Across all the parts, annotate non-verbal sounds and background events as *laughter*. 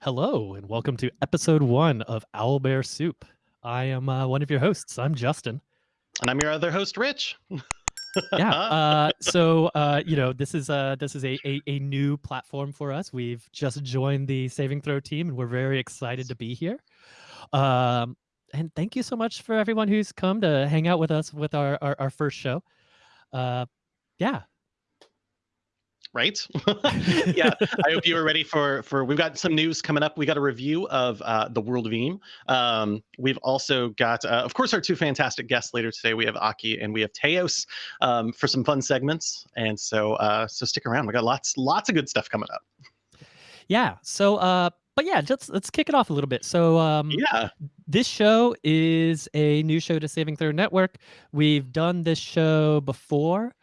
Hello, and welcome to episode one of Owl Bear Soup. I am uh, one of your hosts. I'm Justin. And I'm your other host, Rich. *laughs* yeah. Uh, so uh, you know, this is uh, this is a, a a new platform for us. We've just joined the Saving Throw team, and we're very excited to be here. Um, and thank you so much for everyone who's come to hang out with us with our our, our first show. Uh, yeah, right? *laughs* *laughs* yeah, I hope you are ready for for. We've got some news coming up. We got a review of uh, the World of Eam. Um, we've also got, uh, of course, our two fantastic guests later today. We have Aki and we have Teos um, for some fun segments. And so, uh, so stick around. We got lots lots of good stuff coming up. Yeah. So, uh, but yeah, just let's kick it off a little bit. So, um, yeah, this show is a new show to Saving Throw Network. We've done this show before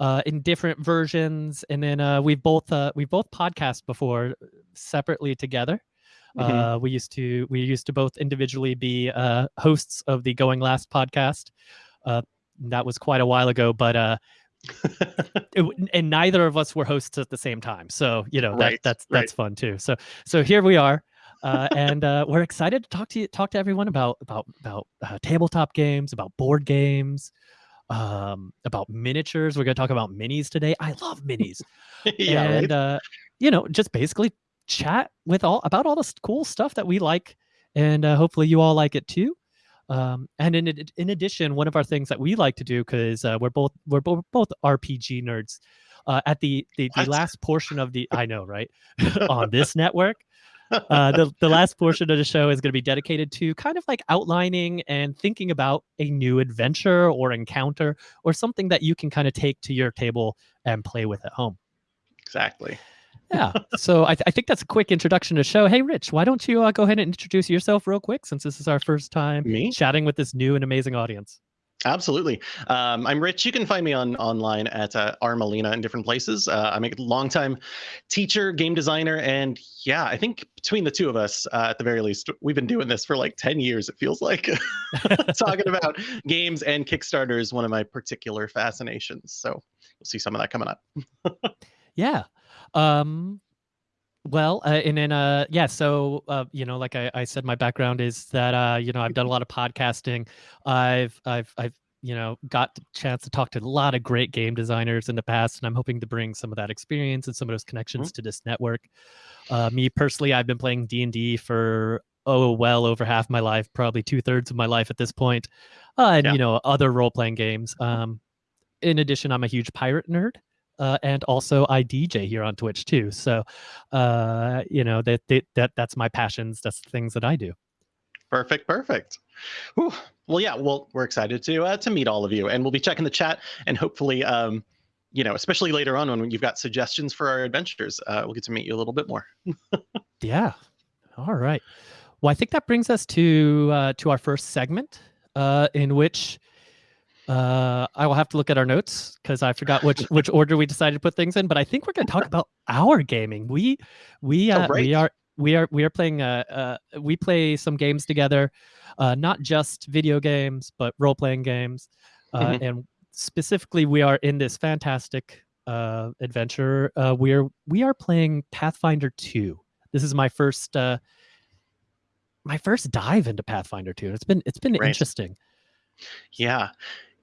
uh, in different versions, and then uh, we've both uh, we've both podcast before separately together. Mm-hmm. Uh, we used to we used to both individually be uh, hosts of the Going Last podcast. Uh, that was quite a while ago, but uh, *laughs* it, and neither of us were hosts at the same time. So you know that, right, that's that's right. fun too. So so here we are. uh, and uh, we're excited to talk to you, talk to everyone about about about uh, tabletop games, about board games, um, about miniatures. We're going to talk about minis today. I love minis. *laughs* yeah, and right? uh, you know, just basically chat with all about all this cool stuff that we like, and uh, hopefully you all like it too. Um, and in in addition, one of our things that we like to do because uh, we're both we're both, both RPG nerds. Uh, at the the, the last portion of the I know right *laughs* on this network, uh, the, the last portion of the show is going to be dedicated to kind of like outlining and thinking about a new adventure or encounter or something that you can kind of take to your table and play with at home. Exactly. yeah. So I, th- I think that's a quick introduction to the show. Hey, Rich, why don't you uh, go ahead and introduce yourself real quick since this is our first time Me? chatting with this new and amazing audience? Absolutely. Um, I'm Rich. You can find me on online at uh, Armalina in different places. Uh, I'm a longtime teacher, game designer, and yeah, I think between the two of us, uh, at the very least, we've been doing this for like 10 years. It feels like *laughs* talking *laughs* about games and Kickstarter is one of my particular fascinations. So you'll see some of that coming up. *laughs* yeah. Um, well, uh, and then uh, yeah, so uh, you know, like I, I said, my background is that uh, you know I've done a lot of podcasting. I've I've I've you know got the chance to talk to a lot of great game designers in the past, and I'm hoping to bring some of that experience and some of those connections mm-hmm. to this network. Uh, me personally, I've been playing D and D for oh well over half my life, probably two thirds of my life at this point, uh, and yeah. you know other role playing games. Um, in addition, I'm a huge pirate nerd uh, and also I DJ here on Twitch too. So, uh, you know that, that that that's my passions. That's the things that I do. Perfect, perfect. Well, yeah. Well, we're excited to uh, to meet all of you, and we'll be checking the chat, and hopefully, um, you know, especially later on when you've got suggestions for our adventures, uh, we'll get to meet you a little bit more. *laughs* yeah. All right. Well, I think that brings us to uh, to our first segment, uh, in which uh, I will have to look at our notes because I forgot which which *laughs* order we decided to put things in. But I think we're going to talk about our gaming. We we uh, oh, we are we are we are playing uh, uh we play some games together, uh, not just video games but role playing games, uh, mm-hmm. and specifically we are in this fantastic uh adventure. Uh, we're we are playing Pathfinder two. This is my first uh my first dive into Pathfinder two. It's been it's been right. interesting. Yeah,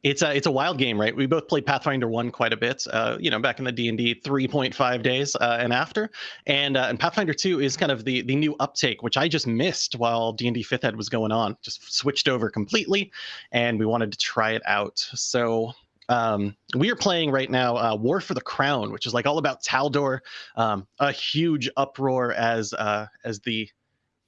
it's a it's a wild game, right? We both played Pathfinder one quite a bit, uh, you know, back in the D and D three point five days uh, and after, and uh, and Pathfinder two is kind of the the new uptake, which I just missed while D and D fifth ed was going on. Just switched over completely, and we wanted to try it out. So um, we are playing right now uh, War for the Crown, which is like all about Taldor. Um, a huge uproar as uh, as the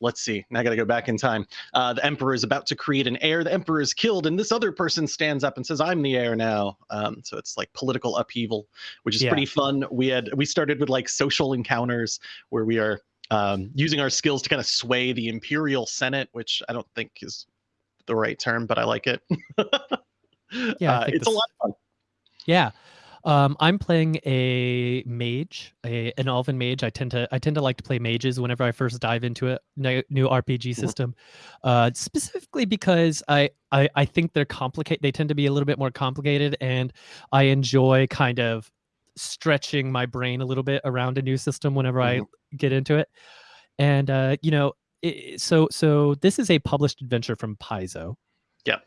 let's see. Now I got to go back in time. Uh, the emperor is about to create an heir. The emperor is killed, and this other person stands up and says, "I'm the heir now." Um, so it's like political upheaval, which is yeah. pretty fun. We had we started with like social encounters where we are um, using our skills to kind of sway the imperial senate, which I don't think is the right term, but I like it. *laughs* yeah, uh, it's this... a lot of fun. Yeah. Um, I'm playing a mage, a, an elven mage. I tend to I tend to like to play mages whenever I first dive into a new RPG mm-hmm. system, uh, specifically because I, I I think they're complicated. They tend to be a little bit more complicated, and I enjoy kind of stretching my brain a little bit around a new system whenever mm-hmm. I get into it. and uh, you know, it, so so this is a published adventure from Paizo. Yep.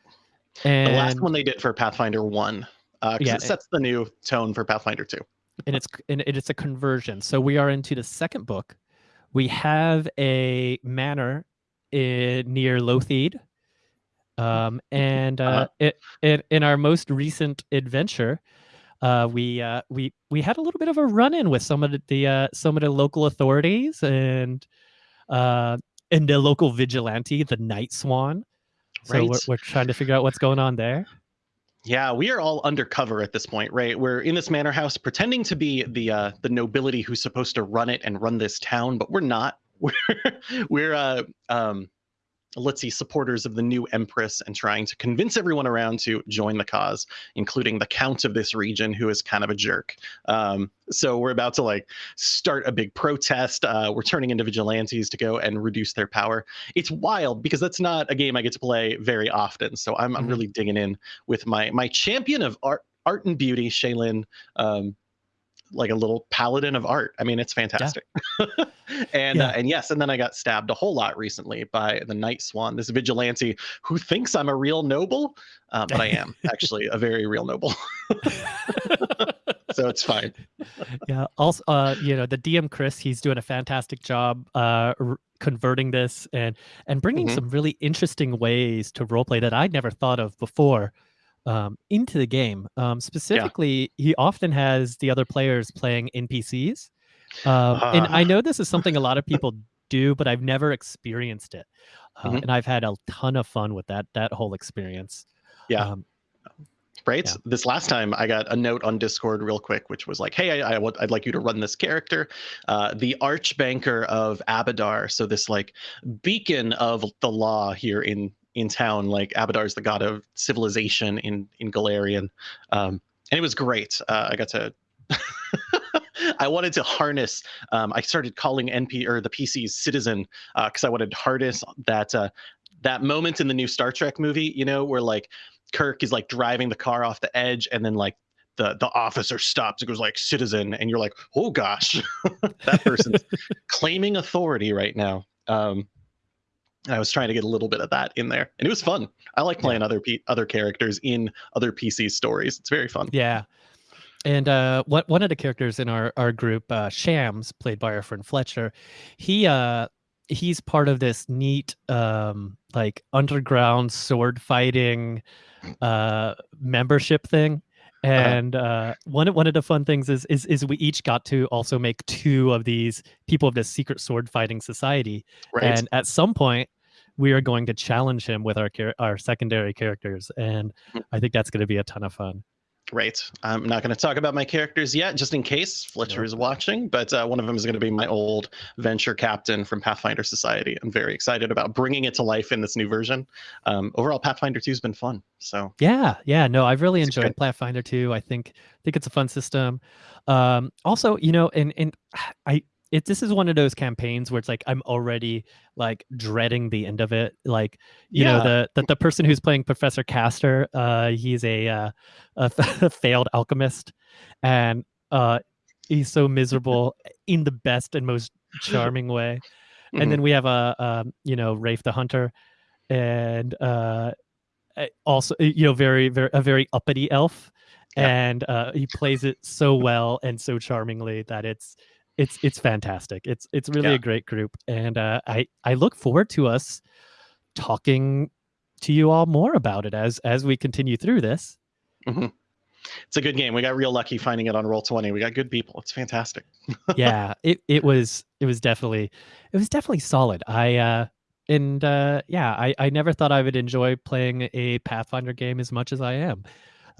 And the last one they did for Pathfinder One, because uh, yeah, it sets the new tone for Pathfinder Two. and it's and it's a conversion. So we are into the second book. We have a manor in, near Lotheed, um, *laughs* and uh, uh-huh. it, it, in our most recent adventure, uh, we uh, we we had a little bit of a run-in with some of the, the uh, some of the local authorities and uh, and the local vigilante, the Night Swan. So right. we're, we're trying to figure out what's going on there. Yeah, we are all undercover at this point, right? We're in this manor house pretending to be the uh, the nobility who's supposed to run it and run this town, but we're not. *laughs* We're we're uh, um, let's see, supporters of the new empress and trying to convince everyone around to join the cause, including the count of this region, who is kind of a jerk. Um, so we're about to like start a big protest. Uh, we're turning into vigilantes to go and reduce their power. It's wild because that's not a game I get to play very often. So I'm, mm-hmm. I'm really digging in with my my champion of art art and beauty, Shaylin. Um, like a little paladin of art. I mean, it's fantastic. Yeah. *laughs* and yeah. Uh, and yes, and then I got stabbed a whole lot recently by the Night Swan, this vigilante who thinks I'm a real noble, uh, but I am *laughs* actually a very real noble. *laughs* so it's fine. yeah. Also, uh, you know, the DM Chris, he's doing a fantastic job uh, converting this and and bringing mm-hmm. some really interesting ways to roleplay that I'd never thought of before um, into the game. Um, specifically, yeah. he often has the other players playing NPCs. Um, uh, and I know this is *laughs* something a lot of people do, but I've never experienced it. Uh, mm-hmm. And I've had a ton of fun with that that whole experience. Yeah. Um, right yeah. this last time i got a note on discord real quick which was like hey I, I would, i'd like you to run this character uh, the archbanker of abadar so this like beacon of the law here in in town. Like Abadar is the god of civilization in in Golarion, um, and it was great. Uh, I got to. *laughs* I wanted to harness. Um, I started calling NP or the PCs citizen because uh, I wanted to harness that uh, that moment in the new Star Trek movie. You know, where like Kirk is like driving the car off the edge, and then like the the officer stops and goes like citizen, and you're like, oh gosh, *laughs* that person's *laughs* claiming authority right now. Um, I was trying to get a little bit of that in there, and it was fun. I like playing yeah. other P- other characters in other PC stories. It's very fun. Yeah, and uh, what one of the characters in our our group, uh, Shams, played by our friend Fletcher, he uh he's part of this neat um like underground sword fighting uh membership thing. Uh-huh. And uh, one one of the fun things is, is is we each got to also make two of these people of this secret sword fighting society. Right. And at some point, we are going to challenge him with our our secondary characters, and hmm. I think that's going to be a ton of fun. Great. I'm not going to talk about my characters yet, just in case Fletcher is watching. But uh, one of them is going to be my old venture captain from Pathfinder Society. I'm very excited about bringing it to life in this new version. Um, overall, Pathfinder 2 has been fun. So yeah, yeah, no, I've really enjoyed good. Pathfinder 2. I think think it's a fun system. Um, also, you know, and and *sighs* I it this is one of those campaigns where it's like I'm already like dreading the end of it. Like you yeah. know the, the the person who's playing Professor Castor, uh, he's a uh, a *laughs* failed alchemist, and uh, he's so *laughs* miserable in the best and most charming way. And then we have a, a you know Rafe the Hunter, and uh, also you know very very a very uppity elf. Yeah. And uh, he plays it so well and so charmingly that it's it's it's fantastic. It's it's really yeah. a great group, and uh, I I look forward to us talking to you all more about it as as we continue through this. Mm-hmm. It's a good game. We got real lucky finding it on Roll Twenty. We got good people. It's fantastic. *laughs* yeah, it it was it was definitely it was definitely solid. I uh and uh yeah, I I never thought I would enjoy playing a Pathfinder game as much as I am.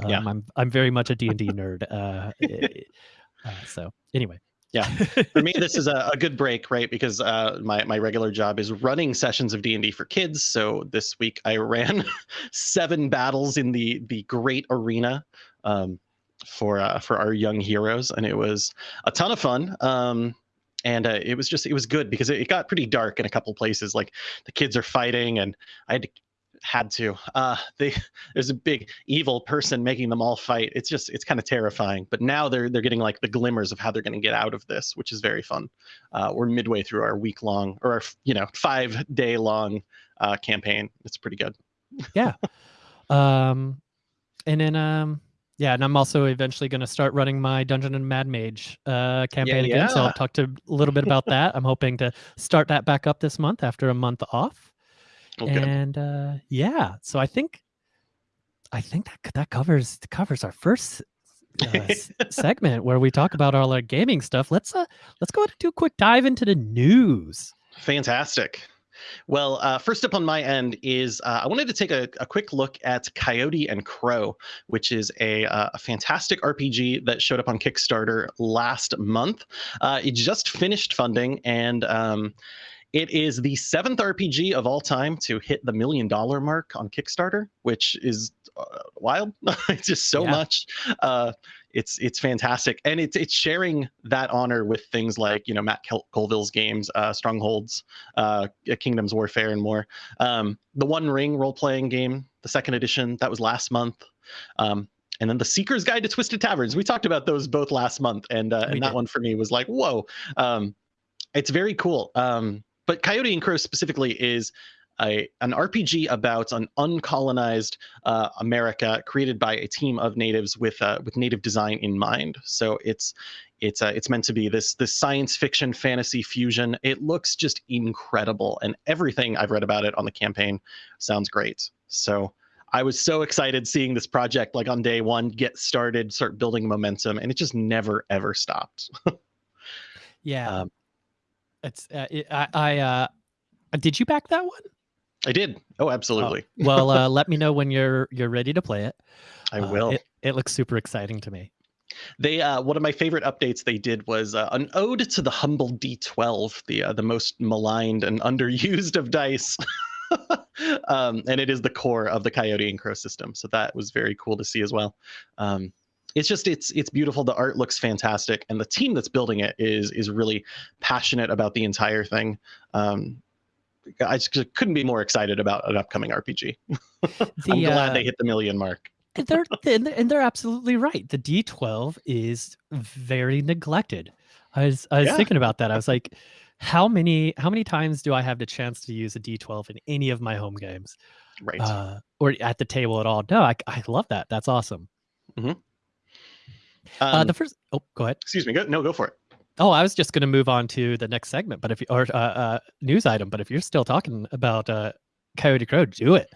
Um, yeah. I'm I'm very much a D and D nerd. Uh, *laughs* uh, so anyway, yeah. For me this is a, a, good break right? Because uh, my, my regular job is running sessions of d&d for kids. So this week i ran *laughs* seven battles in the the great arena um, for uh, for our young heroes. And it was a ton of fun. Um, and uh, it was just it was good because it, it got pretty dark in a couple places. Like the kids are fighting and i had to had to. Uh, they *laughs* there's a big evil person making them all fight. It's just it's kind of terrifying. But now they're they're getting like the glimmers of how they're going to get out of this, which is very fun. Uh, we're midway through our week long or our you know five day long uh, campaign. It's pretty good. yeah. Um, and then um, yeah, and I'm also eventually going to start running my Dungeon and Mad Mage uh, campaign yeah, again. So I'll talk to a little bit about that. I'm hoping to start that back up this month after a month off. Okay. And uh, yeah, so I think I think that that covers covers our first uh, *laughs* segment where we talk about all our gaming stuff. Let's uh let's go ahead and do a quick dive into the news. Fantastic. Well, uh, first up on my end is uh, I wanted to take a, a, quick look at Coyote and Crow, which is a, uh, a fantastic RPG that showed up on Kickstarter last month. Uh, it just finished funding and um, it is the seventh RPG of all time to hit the million dollar mark on Kickstarter, which is uh, wild. *laughs* it's just so yeah. much. Uh, it's it's fantastic, and it's it's sharing that honor with things like you know Matt Colville's games, uh, Strongholds, uh, Kingdoms Warfare, and more. Um, the One Ring role playing game, the second edition, that was last month. Um, and then the Seeker's Guide to Twisted Taverns. We talked about those both last month, and uh, and that one for me was like, whoa, um, it's very cool. Um, but Coyote and Crow specifically is a, an RPG about an uncolonized uh, America created by a team of natives with uh, with native design in mind. So it's it's uh, it's meant to be this this science fiction fantasy fusion. It looks just incredible, and everything I've read about it on the campaign sounds great. So I was so excited seeing this project like on day one get started, start building momentum, and it just never ever stopped. *laughs* yeah. Um, it's uh, it, I, I uh, did you back that one? I did. Oh, absolutely. Oh, well, uh, let me know when you're you're ready to play it. I uh, will. It, it, looks super exciting to me. They uh, one of my favorite updates they did was uh, an ode to the humble D12, the uh, the most maligned and *laughs* underused of dice. *laughs* um, and it is the core of the Coyote and Crow system, so that was very cool to see as well. Um, it's just it's it's beautiful. The art looks fantastic and the team that's building it is is really passionate about the entire thing. Um, i just couldn't be more excited about an upcoming rpg *laughs* the, i'm glad uh, they hit the million mark. and they're *laughs* and they're absolutely right. The d12 is very neglected. I was i was yeah. thinking about that. I was like how many how many times do i have the chance to use a d12 in any of my home games? Right. Uh, or at the table at all? No i, I love that. That's awesome. Mm-hmm. Uh, um, uh, the first, oh, go ahead. Excuse me. Go, no, go for it. Oh, I was just going to move on to the next segment, but if you, or uh, uh, news item, but if you're still talking about uh, Coyote Crow, do it.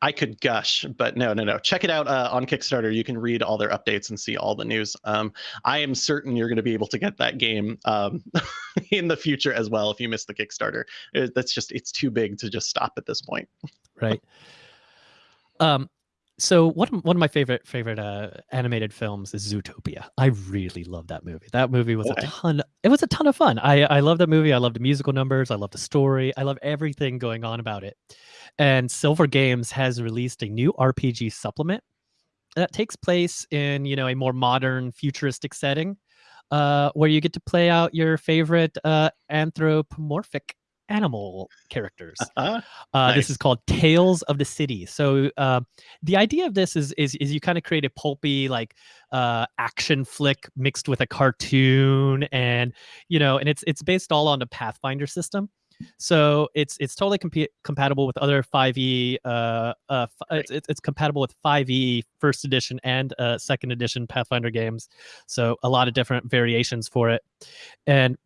I could gush, but no, no, no. Check it out uh, on Kickstarter. You can read all their updates and see all the news. Um, I am certain you're going to be able to get that game um, *laughs* in the future as well if you miss the Kickstarter. It, that's just it's too big to just stop at this point. right. *laughs* Um, so one one of my favorite favorite uh, animated films is Zootopia. I really love that movie. That movie was okay. a ton. It was a ton of fun. I I love that movie. I love the musical numbers. I love the story. I love everything going on about it. And Silver Games has released a new RPG supplement that takes place in you know a more modern, futuristic setting, uh, where you get to play out your favorite uh, anthropomorphic animal characters. Uh-huh. Uh, nice. This is called Tales of the City. So uh, the idea of this is is, is you kind of create a pulpy like uh, action flick mixed with a cartoon, and you know, and it's it's based all on the Pathfinder system. So it's it's totally comp- compatible with other 5e. Uh, uh, it's, it's compatible with 5e first edition and uh, second edition Pathfinder games. So a lot of different variations for it, and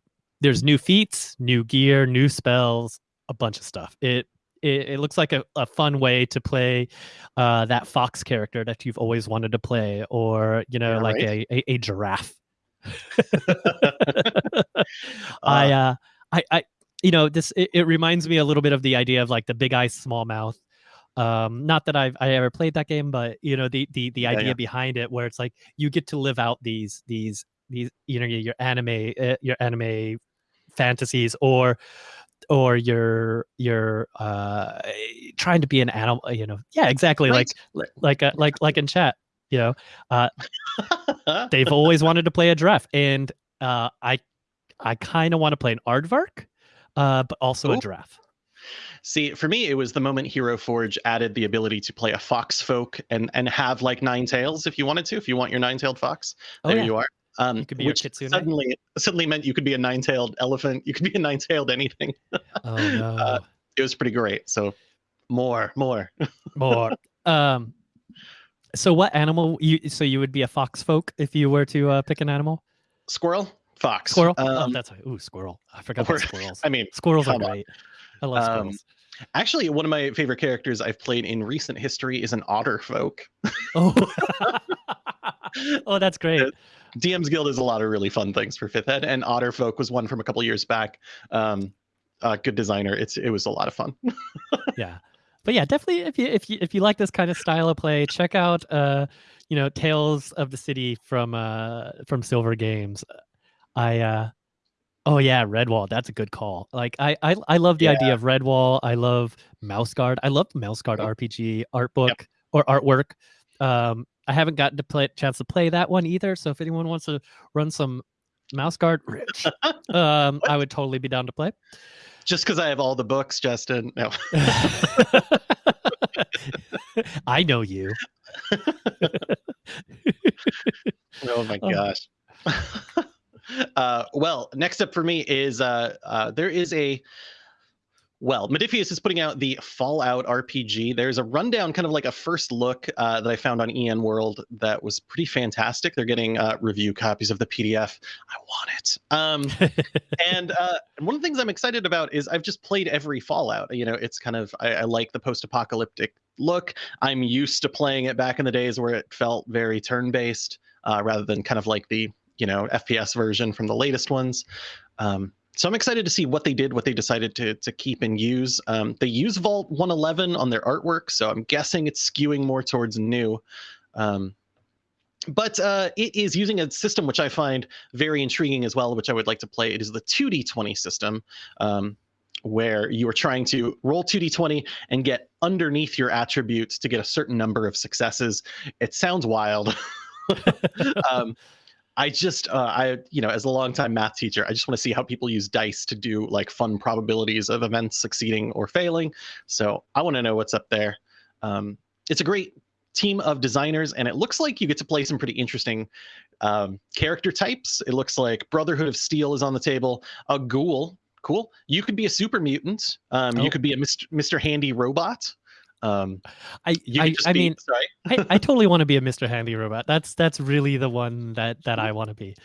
there's new feats, new gear, new spells, a bunch of stuff. It it, it looks like a, a fun way to play uh, that fox character that you've always wanted to play, or you know, like right. a, a, a giraffe. *laughs* I uh, uh, I I you know this it, it, reminds me a little bit of the idea of like the big eyes small mouth um not that i've i ever played that game but you know the the the yeah, idea yeah. behind it where it's like you get to live out these these these you know your anime uh, your anime fantasies or or you're you're uh trying to be an animal you know yeah exactly right. like like uh, like like in chat you know uh *laughs* they've always wanted to play a giraffe and uh i i kind of want to play an aardvark uh but also Ooh. a giraffe See, for me, it was the moment Hero Forge added the ability to play a fox folk and and have like nine tails if you wanted to. If you want your nine-tailed fox, Oh, there yeah. you are. Um, You could be a which suddenly suddenly meant you could be a nine-tailed elephant. You could be a nine-tailed anything. *laughs* Oh no. uh, It was pretty great. So more, more. *laughs* More. Um. So what animal you? So you would be a fox folk if you were to uh, pick an animal? Squirrel, fox, Squirrel. oh, Um, that's right. Ooh, squirrel. I forgot or- about *laughs* squirrels. I mean, Squirrels are great. I love Um, squirrels. actually, one of my favorite characters I've played in recent history is an otter folk. Oh. oh, that's great. DM's Guild is a lot of really fun things for Fifth Ed, and Otter Folk was one from a couple years back. Um, uh, good designer. It's it was a lot of fun. *laughs* yeah. But yeah definitely if you if you if you like this kind of style of play check out uh you know tales of the city from uh from silver games. I uh oh yeah redwall. That's a good call. Like i i, I love the idea of redwall. I love mouse guard. I love mouse guard Yep. rpg art book or artwork. Um i haven't gotten to play chance to play that one either so if anyone wants to run some mouse guard rich *laughs* um i would totally be down to play Just because I have all the books, Justin. No. *laughs* I know you. *laughs* Oh my Oh. gosh. uh, well, next up for me is uh, uh, there is a well, Modiphius is putting out the Fallout RPG. There's a rundown, kind of like a first look uh, that I found on EN World that was pretty fantastic. They're getting uh, review copies of the PDF. I want it. Um, *laughs* and uh, one of the things I'm excited about is I've just played every Fallout. You know, it's kind of I, I like the post-apocalyptic look. I'm used to playing it back in the days where it felt very turn-based uh, rather than kind of like the you know FPS version from the latest ones. Um, so I'm excited to see what they did, what they decided to to keep and use. Um, they use Vault 111 on their artwork, so I'm guessing it's skewing more towards new. Um, but uh, it is using a system which I find very intriguing as well, which I would like to play. It is the 2d20 system, um, where you are trying to roll 2d20 and get underneath your attributes to get a certain number of successes. It sounds wild. *laughs* *laughs* um, I just, uh, I, you know, as a longtime math teacher, I just want to see how people use dice to do like fun probabilities of events succeeding or failing. So I want to know what's up there. Um, it's a great team of designers, and it looks like you get to play some pretty interesting um, character types. It looks like Brotherhood of Steel is on the table. A ghoul, cool. You could be a super mutant. Um, Oh. You could be a Mr. Mr. Handy robot. Um, I you I, just I be, mean. I, I totally want to be a Mr. Handy Robot. That's that's really the one that that I want to be.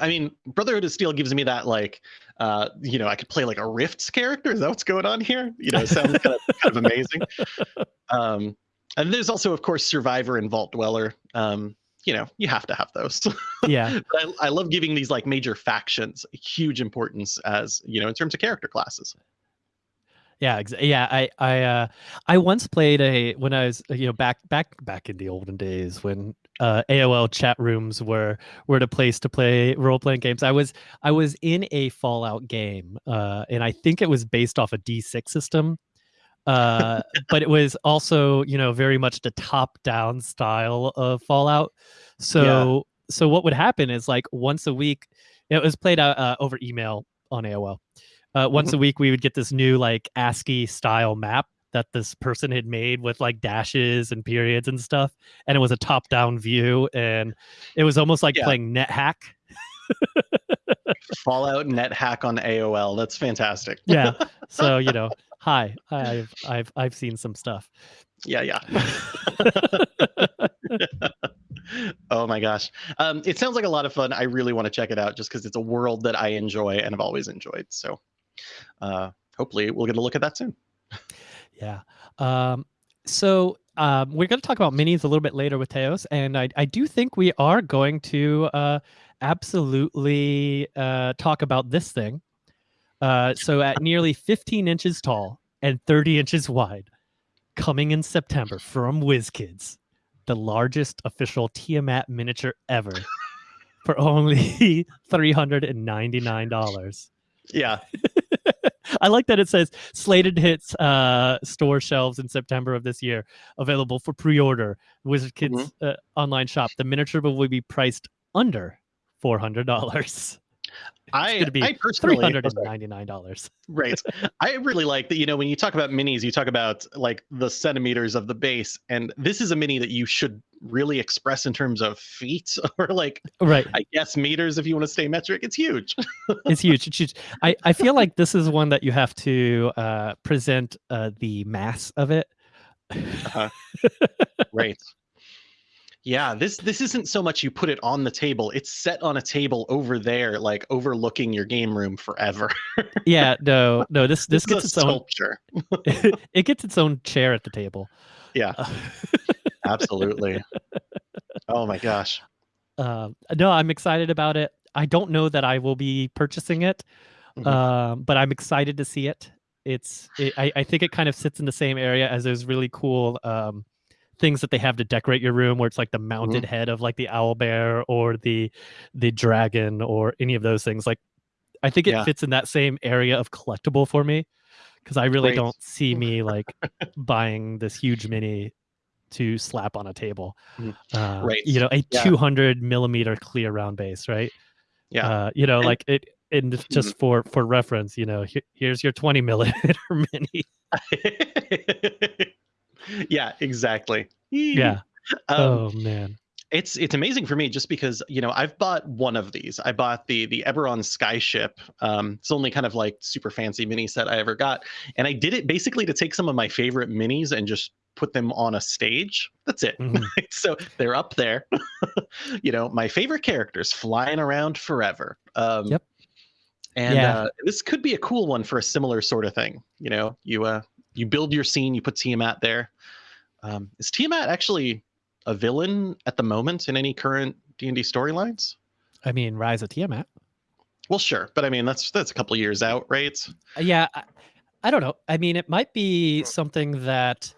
I mean, Brotherhood of Steel gives me that like, uh, you know, I could play like a Rifts character. Is that what's going on here? You know, it sounds kind of, kind of amazing. *laughs* Um, and there's also, of course, Survivor and Vault Dweller. Um, you know, you have to have those. *laughs* Yeah. I, I love giving these like major factions huge importance as you know in terms of character classes. Yeah, yeah. I I uh, I once played a when I was uh, you know back back back in the olden days when uh, AOL chat rooms were were the place to play role playing games. I was I was in a Fallout game, uh, and I think it was based off a D6 system. Uh, *laughs* but it was also you know very much the top down style of Fallout. So so what would happen is like once a week, it was played out uh, over email on AOL uh, once a week we would get this new like ASCII style map that this person had made with like dashes and periods and stuff, and it was a top down view, and it was almost like Yeah. playing NetHack. Fallout net hack on AOL. That's fantastic. Yeah. so you *laughs* know, hi, I've I've I've seen some stuff. yeah, yeah. *laughs* oh my gosh. Um, it sounds like a lot of fun. I really want to check it out just because it's a world that I enjoy and have always enjoyed. So uh, hopefully we'll get a look at that soon. Yeah. Um, so um, we're going to talk about minis a little bit later with Teos, and I, I do think we are going to uh, absolutely uh, talk about this thing. Uh, so at nearly 15 inches tall and 30 inches wide, coming in September from WizKids, the largest official Tiamat miniature ever, for only *laughs* $399. Yeah. *laughs* I like that it says slated hits uh, store shelves in September of this year, available for pre-order. Wizard Kids uh, online shop. The miniature will be priced under four hundred dollars. I be I personally hundred oh, and ninety nine dollars. Right. I really like that, you know, when you talk about minis, you talk about like the centimeters of the base, and this is a mini that you should really express in terms of feet *laughs* or like Right. I guess meters if you want to stay metric. It's huge. *laughs* It's huge. It's huge. I, I feel like this is one that you have to uh, present uh, the mass of it. Uh-huh. *laughs* Right. Yeah, this this isn't so much you put it on the table. It's set on a table over there, like overlooking your game room forever. yeah, no, no. This this This gets its a own. sculpture. it gets its own chair at the table. Yeah, Uh, absolutely. Oh my gosh. um, no, I'm excited about it. I don't know that I will be purchasing it, Mhm. um, but I'm excited to see it. It's. It, I, I think it kind of sits in the same area as those really cool um, things that they have to decorate your room, where it's like the mounted head of like the owl bear or the the dragon or any of those things. Like, I think it Yeah. fits in that same area of collectible for me because I really Great. don't see *laughs* me like buying this huge mini to slap on a table. Mhm. Uh, Right. You know, a Yeah. 200 millimeter clear round base, right? Yeah. Uh, you know, And- like it. And just for for reference, you know, here, here's your 20 *laughs* millimeter mini. *laughs* yeah, exactly. Yeah. *laughs* Um, oh man. It's it's amazing for me just because you know I've bought one of these. I bought the the Eberron Skyship. Um, it's only kind of like super fancy mini set I ever got, and I did it basically to take some of my favorite minis and just put them on a stage. That's it. Mhm. *laughs* so they're up there. *laughs* you know, my favorite characters flying around forever. Um, Yep. And Yeah. uh, this could be a cool one for a similar sort of thing. You know, you uh, you build your scene, you put Tiamat there. Um, is Tiamat actually a villain at the moment in any current D and D storylines? I mean, Rise of Tiamat. Well, sure, but I mean that's that's a couple years out, right? Uh, Yeah, I, I don't know. I mean, it might be something that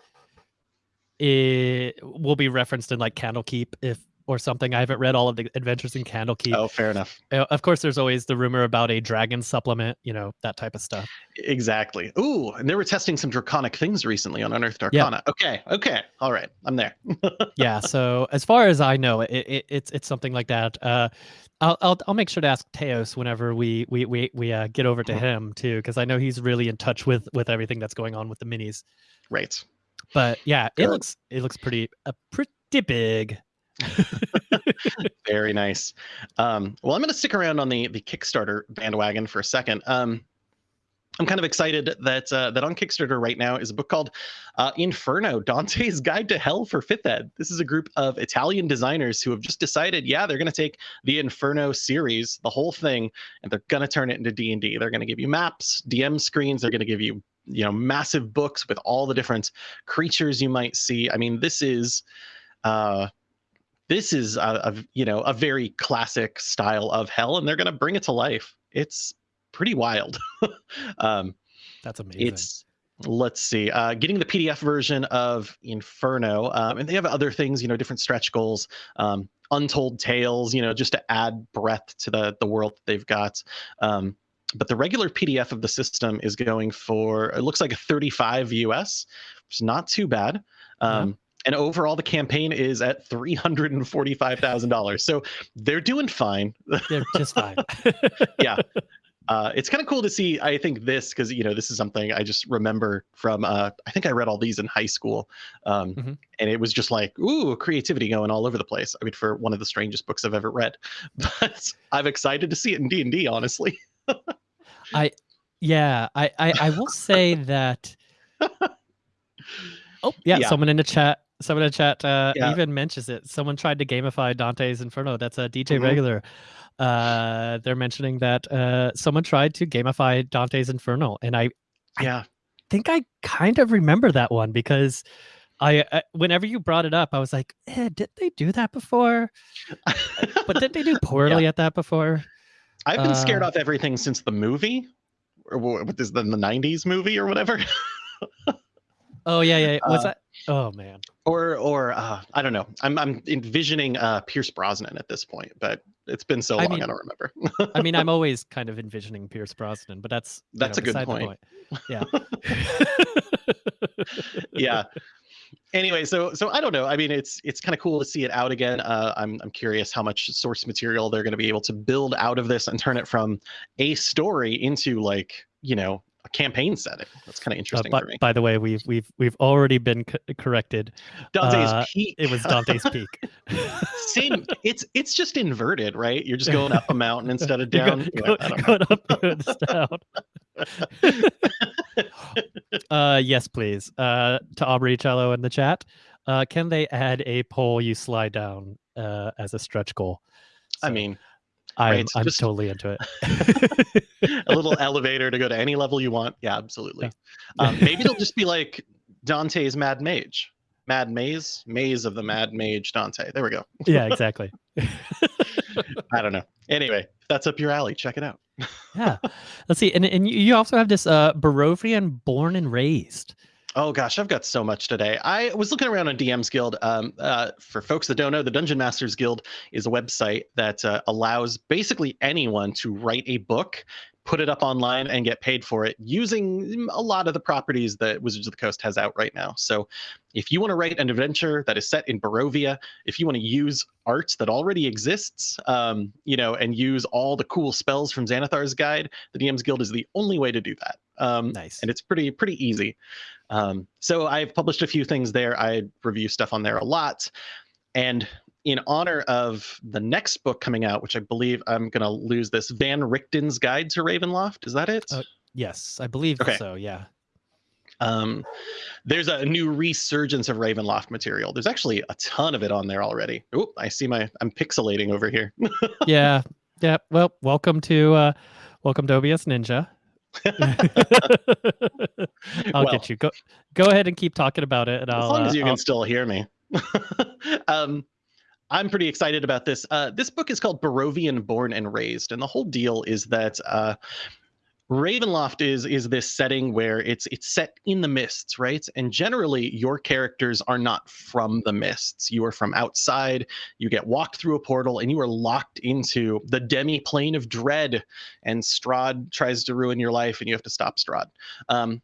it will be referenced in like Candlekeep if or something. I haven't read all of the adventures in Candlekeep. Oh, fair enough. Uh, Of course, there's always the rumor about a dragon supplement, you know, that type of stuff. Exactly. Ooh, and they were testing some draconic things recently on Unearthed Arcana. Yeah. Okay, okay, all right, I'm there. *laughs* yeah. So as far as I know, it, it it's it's something like that. Uh, I'll I'll I'll make sure to ask Teos whenever we we we we uh, get over to Mhm. him too, because I know he's really in touch with with everything that's going on with the minis. Right. But yeah, it Good. looks it looks pretty uh, pretty big. *laughs* Very nice. Um, well, I'm going to stick around on the the Kickstarter bandwagon for a second. Um, I'm kind of excited that uh, that on Kickstarter right now is a book called uh, Inferno: Dante's Guide to Hell for Fifth Ed. This is a group of Italian designers who have just decided, yeah, they're going to take the Inferno series, the whole thing, and they're going to turn it into D and D. They're going to give you maps, DM screens. They're going to give you you know massive books with all the different creatures you might see. I mean, this is. Uh, this is a, a you know a very classic style of hell and they're going to bring it to life. It's pretty wild. *laughs* Um That's amazing. it's let's see uh getting the pdf version of inferno um and they have other things you know different stretch goals um untold tales you know just to add breadth to the the world that they've got. Um but the regular pdf of the system is going for it looks like a 35 us which is not too bad. Um and overall the campaign is at $345000 so they're doing fine They're just fine. *laughs* Yeah. Uh, it's kind of cool to see. I think this because you know this is something I just remember from. Uh, I think I read all these in high school, um, Mhm. and it was just like ooh, creativity going all over the place. I mean, for one of the strangest books I've ever read, *laughs* but I'm excited to see it in D and D. Honestly, *laughs* I yeah, I, I I will say that. Oh yeah, Yeah. someone in the chat. Someone in the chat uh, Yeah. even mentions it. Someone tried to gamify Dante's Inferno. That's a DJ Mhm. regular. Uh, they're mentioning that uh, someone tried to gamify Dante's Inferno, and I I- yeah, think I kind of remember that one because I, I whenever you brought it up, I was like, eh, did they do that before? *laughs* But did they do poorly at that before? I've been scared uh, off everything since the movie, or wha- what is the, the '90s movie or whatever. *laughs* Oh yeah, yeah. What's Uh, that? Oh man. or or uh, I don't know. I'm I'm envisioning uh, Pierce Brosnan at this point, but it's been so I long mean- I don't remember. I mean, I'm *laughs* always kind of envisioning Pierce Brosnan, but that's you That's know, a good the point. Yeah. *laughs* yeah anyway, so so I don't know. I mean, it's it's kind of cool to see it out again. Uh, I'm I'm curious how much source material they're going to be able to build out of this and turn it from a story into like you know campaign setting. That's kind of Uh, interesting by, for me. by the way, we've we've we've already been co- corrected. Dante's uh, Peak. It was Dante's Peak. *laughs* *laughs* Same. It's it's just inverted, right? You're just going up a mountain *laughs* instead of down. go- Yeah, go- going up down. uh, yes, please. Uh, to Aubrey Cello in the chat, uh, can they add a pole you slide down uh, as a stretch goal? I mean, I'm, right, I'm just- totally into it. *laughs* *laughs* a little elevator to go to any level you want. Yeah, absolutely. Um, *laughs* maybe it'll just be like Dante's Mad Mage. Mad Maze, Maze of the Mad Mage Dante. There we go. yeah, exactly. I don't know. Anyway, that's up your alley, check it out. Yeah. Let's see. And, and you- you also have this uh, Barovian born and raised. Oh gosh, I've got so much today. I was looking around on DM's Guild. Um, uh, for folks that don't know, the Dungeon Masters Guild is a website that uh, allows basically anyone to write a book, put it up online, and get paid for it using a lot of the properties that Wizards of the Coast has out right now. So, if you want to write an adventure that is set in Barovia, if you want to use art that already exists, um, you know, and use all the cool spells from Xanathar's Guide, the DM's Guild is the only way to do that. Um, Nice. and it's pretty pretty easy. Um, so I've published a few things there. I review stuff on there a lot, and in honor of the next book coming out, which I believe I'm gonna lose this Van Richten's Guide to Ravenloft. Is that it? Uh, Yes, I believe Okay. so. Yeah. um, there's a new resurgence of Ravenloft material. There's actually a ton of it on there already. Oh, I see my I'm pixelating over here. *laughs* Yeah. Yeah. Well, welcome to uh, welcome to OBS Ninja. *laughs* I'll Well, get you. Go go ahead and keep talking about it, and as I'll. long uh, as you I'll- can still hear me. *laughs* um, I'm pretty excited about this. Uh, this book is called Barovian Born and Raised, and the whole deal is that uh, Ravenloft is is this setting where it's it's set in the mists, right? And generally, your characters are not from the mists. You are from outside. You get walked through a portal, and you are locked into the demi plane of dread. And Strahd tries to ruin your life, and you have to stop Strahd. Um,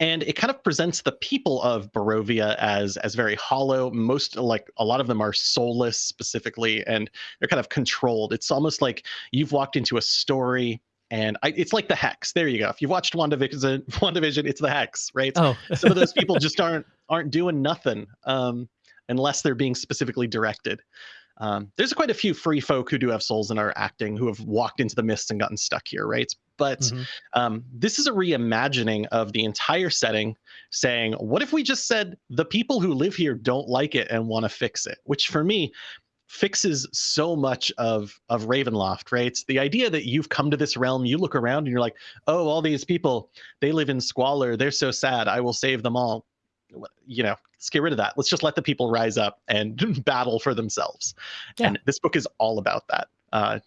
and it kind of presents the people of Barovia as as very hollow. Most like a lot of them are soulless specifically, and they're kind of controlled. It's almost like you've walked into a story, and I, it's like the Hex. There you go. If you've watched WandaVision, *laughs* WandaVision, it's the Hex, right? Oh, *laughs* Some of those people *laughs* just aren't aren't doing nothing um, unless they're being specifically directed. Um, there's quite a few free folk who do have souls and are acting who have walked into the mists and gotten stuck here, right? But mhm. um, this is a reimagining of the entire setting, saying, what if we just said the people who live here don't like it and want to fix it? Which for me fixes so much of of Ravenloft, right? The idea that you've come to this realm, you look around and you're like, oh, all these people, they live in squalor, they're so sad, I will save them all. You know, let's get rid of that. Let's just let the people rise up and *laughs* battle for themselves. Yeah. And this book is all about that. Uh,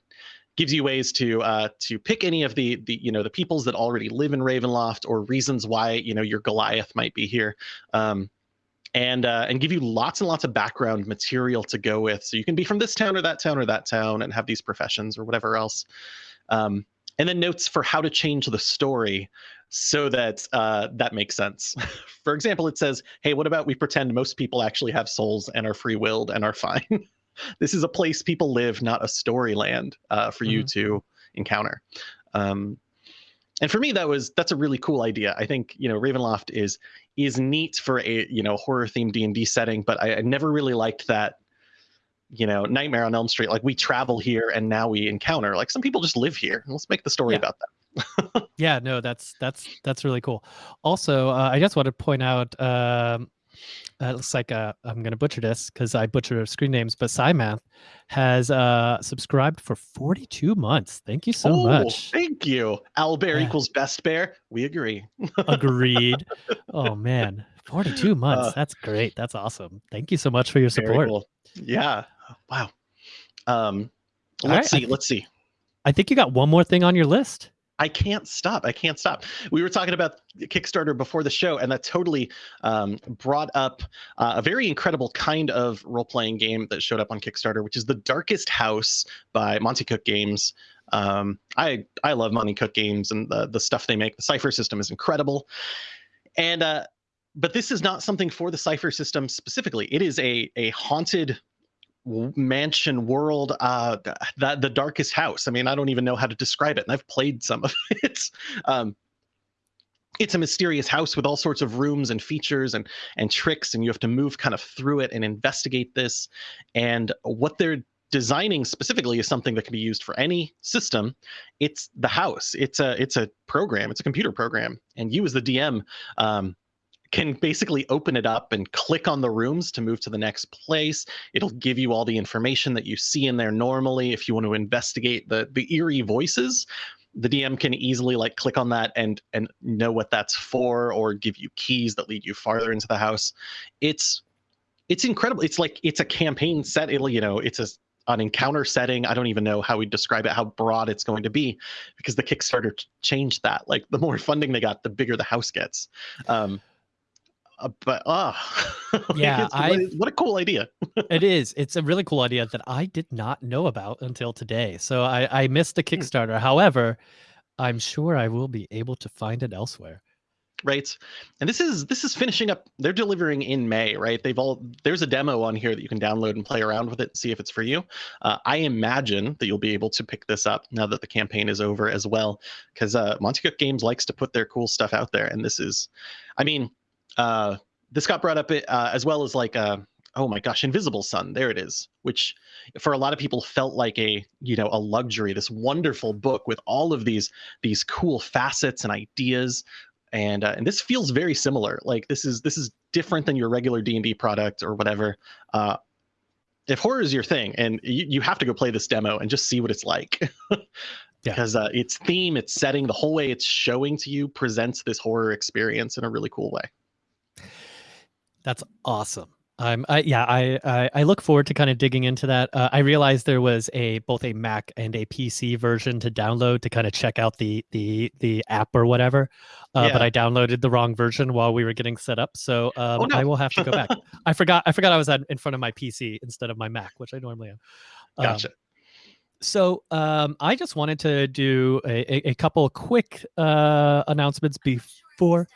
gives you ways to uh, to pick any of the the you know the peoples that already live in Ravenloft or reasons why you know your Goliath might be here, um, and uh, and give you lots and lots of background material to go with. So you can be from this town or that town or that town and have these professions or whatever else. Um, and then notes for how to change the story so that uh, that makes sense. *laughs* for example, it says, "Hey, what about we pretend most people actually have souls and are free willed and are fine." *laughs* this is a place people live, not a storyland uh, for you to encounter. Um, and for me, that was that's a really cool idea. I think you know Ravenloft is is neat for a you know horror themed D and D setting, but I, I never really liked that. You know, Nightmare on Elm Street. Like we travel here and now we encounter. Like some people just live here. Let's make the story Yeah. about that. *laughs* yeah. No, that's that's that's really cool. Also, uh, I just want to point out. Um, uh, it looks like uh, I'm going to butcher this because I butcher screen names, but Cymath has uh, subscribed for 42 months. Thank you so oh, much. Thank you. Owlbear Yeah. equals best bear. We agree. *laughs* Agreed. oh man, 42 months. Uh, That's great. That's awesome. Thank you so much for your support. cool. Yeah. Wow. Um, let's right, see. Let's see. I think you got one more thing on your list. I can't stop. I can't stop. We were talking about Kickstarter before the show, and that totally um, brought up uh, a very incredible kind of role playing game that showed up on Kickstarter, which is The Darkest House by Monte Cook Games. Um, I I love Monte Cook Games and the the stuff they make. The Cypher system is incredible, and uh, but this is not something for the Cypher system specifically. It is a a haunted mansion world uh that the darkest house. I mean i don't even know how to describe it and i've played some of *laughs* it. Um it's a mysterious house with all sorts of rooms and features and and tricks and you have to move kind of through it and investigate this. And what they're designing specifically is something that can be used for any system. It's the house. It's a it's a program. It's a computer program. And you as the dm um, can basically open it up and click on the rooms to move to the next place. It'll give you all the information that you see in there normally. If you want to investigate the the eerie voices, the DM can easily like click on that and and know what that's for, or give you keys that lead you farther into the house. It's it's incredible. It's like it's a campaign set. It'll, you know, it's a an encounter setting. I don't even know how we describe it, how broad it's going to be, because the Kickstarter changed that. Like the more *laughs* funding they got, the bigger the house gets. Um, uh, but ah, *laughs* Yeah, what, I what a cool idea. *laughs* it is. It's a really cool idea that I did not know about until today. So I I missed the Hmm. Kickstarter. However, I'm sure I will be able to find it elsewhere. right and this is this is finishing up they're delivering in may right they've all there's a demo on here that you can download and play around with it and see if it's for you uh, i imagine that you'll be able to pick this up now that the campaign is over as well because uh, Monte Cook Games likes to put their cool stuff out there and this is i mean uh, this got brought up uh, as well as like uh, oh my gosh invisible sun there it is which for a lot of people felt like a you know a luxury this wonderful book with all of these these cool facets and ideas. And uh, and this feels very similar like this is this is different than your regular d&d product or whatever. Uh if horror is your thing and you, you have to go play this demo and just see what it's like. *laughs* Yeah. because uh, its theme its setting the whole way it's showing to you presents this horror experience in a really cool way That's awesome. I'm I yeah, I I, I look forward to kind of digging into that. Uh, I realized there was a both a Mac and a PC version to download to kind of check out the the the app or whatever. Uh, But I downloaded the wrong version while we were getting set up, so um, oh no I will have to go back. *laughs* I forgot I forgot I was at, in front of my PC instead of my Mac, which I normally am. Um, gotcha so um, I just wanted to do a, a, a couple quick uh, announcements before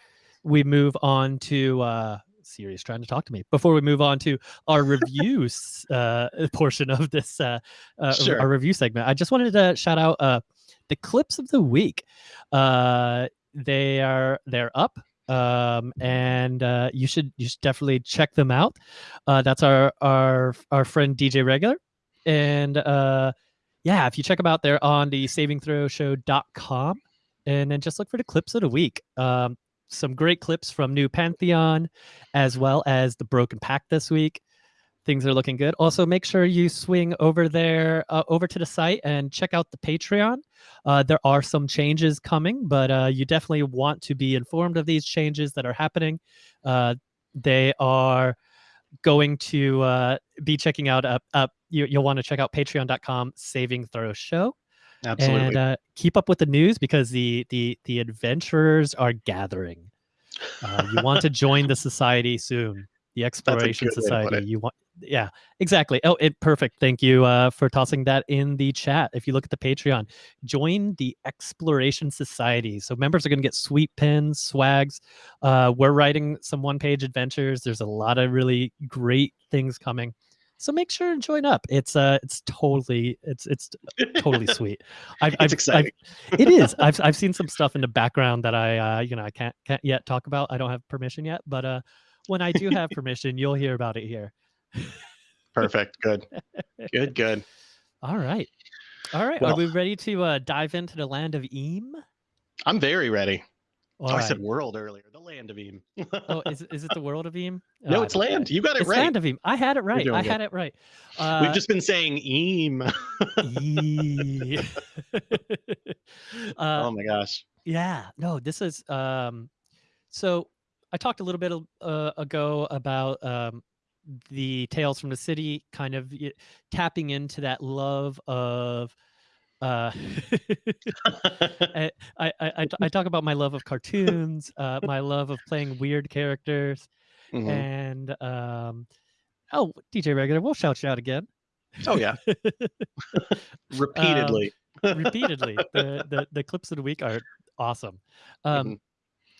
we move on to uh, Siri's trying to talk to me. Before we move on to our reviews uh, *laughs* portion of this uh, uh, Sure. our review segment, I just wanted to shout out uh, the clips of the week. Uh, they are they're up. Um, and uh, you should you should definitely check them out. Uh, that's our our our friend DJ Regular, and uh, yeah, if you check them out, they're on the saving throw savingthrowshow.com and then just look for the clips of the week. Um, some great clips from New Pantheon as well as the Broken Pack this week. Things are looking good. Also, make sure you swing over there, uh, over to the site and check out the Patreon. Uh, there are some changes coming, but uh, you definitely want to be informed of these changes that are happening. Uh, they are going to uh, be checking out up up you, you'll want to check out patreon.com saving throw show absolutely. And uh, keep up with the news because the the the adventurers are gathering. Uh, you want to *laughs* join the society soon the exploration good way to put society. you want yeah exactly. Oh it perfect. Thank you uh, for tossing that in the chat. If you look at the patreon join the exploration society. So members are going to get sweet pins swags. Uh, we're writing some one page adventures. There's a lot of really great things coming so make sure and join up. It's uh it's totally it's it's totally *laughs* sweet. I've, it's I've, exciting. I've, it is. *laughs* I've, I've seen some stuff in the background that i uh you know i can't can't yet talk about. I don't have permission yet but uh when i do have *laughs* permission you'll hear about it here. Perfect. Good. Good good. All right. All right. Are we ready to uh dive into the land of Eem i'm very ready All oh, i right. said world earlier the land of Eem. oh *laughs* is, it- is it the world of Eem *laughs* no Oh, I it's land. You got it it's right. land of Eem i had it right. i good. had it right. Uh we've just been saying Eem. *laughs* Uh, oh my gosh. yeah, no, this is um so I talked a little bit uh, ago about um the tales from the city kind of tapping into that love of uh *laughs* I, I, I, I I talk about my love of cartoons, uh, my love of playing weird characters, Mhm. and um, oh, DJ Regular, we'll shout you out again. oh yeah *laughs* repeatedly *laughs* repeatedly. The, the the clips of the week are awesome. Um, Mhm.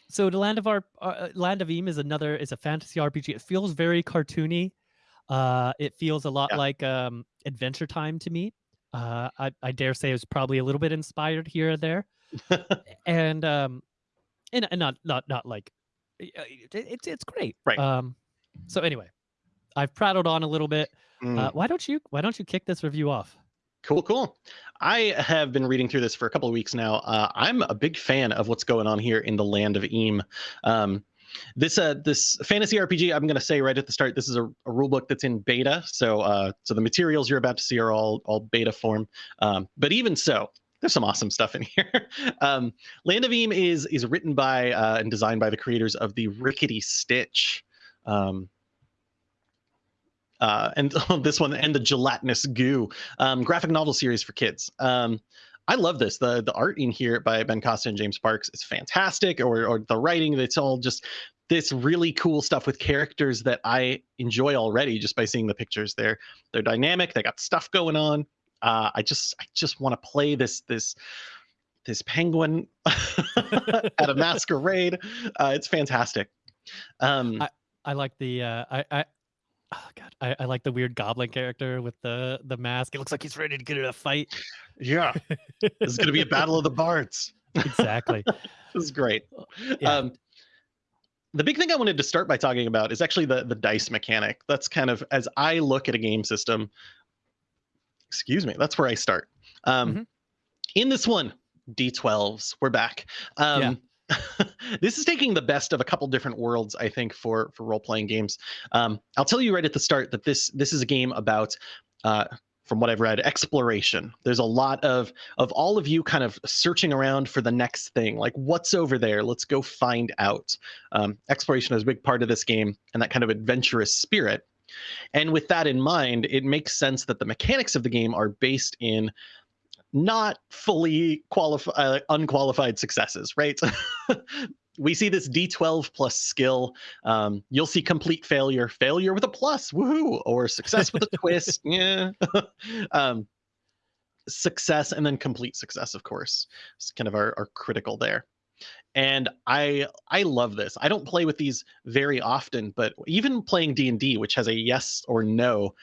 so the Land of our uh, Land of Eem is another is a fantasy RPG. It feels very cartoony. Uh, it feels a lot Yeah. like um, Adventure Time to me. Uh, I, I dare say it was probably a little bit inspired here or there, *laughs* and um, and, and not not not like it, it's it's great. Right. Um, so anyway, I've prattled on a little bit. Mm. Uh, why don't you why don't you kick this review off? Cool, cool. I have been reading through this for a couple of weeks now. Uh, I'm a big fan of what's going on here in the land of Eem. Um, this uh, this fantasy RPG, I'm going to say right at the start, this is a, a rule book that's in beta. So uh, so the materials you're about to see are all all beta form. Um, but even so, there's some awesome stuff in *laughs* here. um, land of Eem is is written by uh, and designed by the creators of the Rickety Stitch. Um, uh, and *laughs* this one and the gelatinous goo um, graphic novel series for kids. Um, I love this. the The art in here by Ben Costa and James Parks is fantastic, or or the writing. It's all just this really cool stuff with characters that I enjoy already just by seeing the pictures. They're they're dynamic. They got stuff going on. Uh, I just I just want to play this this this penguin *laughs* at a *laughs* masquerade. Uh, it's fantastic. Um, I like the uh, I I. Oh God, I, I like the weird goblin character with the the mask. It looks like he's ready to get in a fight. yeah, this is going to be a battle of the bards. *laughs* Exactly. *laughs* This is great. Yeah. Um, the big thing I wanted to start by talking about is actually the the dice mechanic. That's kind of as I look at a game system. Excuse me. That's where I start. Um, Mhm. In this one, D12s. We're back. Um, *laughs* this is taking the best of a couple different worlds, I think, for for role playing games. Um, I'll tell you right at the start that this this is a game about. Uh, from what I've read, exploration. There's a lot of of all of you kind of searching around for the next thing, like what's over there. Let's go find out. Um, exploration is a big part of this game, and that kind of adventurous spirit. And with that in mind, it makes sense that the mechanics of the game are based in not fully qualified, uh, unqualified successes, right? *laughs* we see this D12 plus skill. Um, you'll see complete failure, failure with a plus, woohoo, or success with a *laughs* twist, yeah. *laughs* um, success and then complete success, of course. It's kind of our, our critical there. And I I love this. I don't play with these very often, but even playing D and D, which has a yes or no,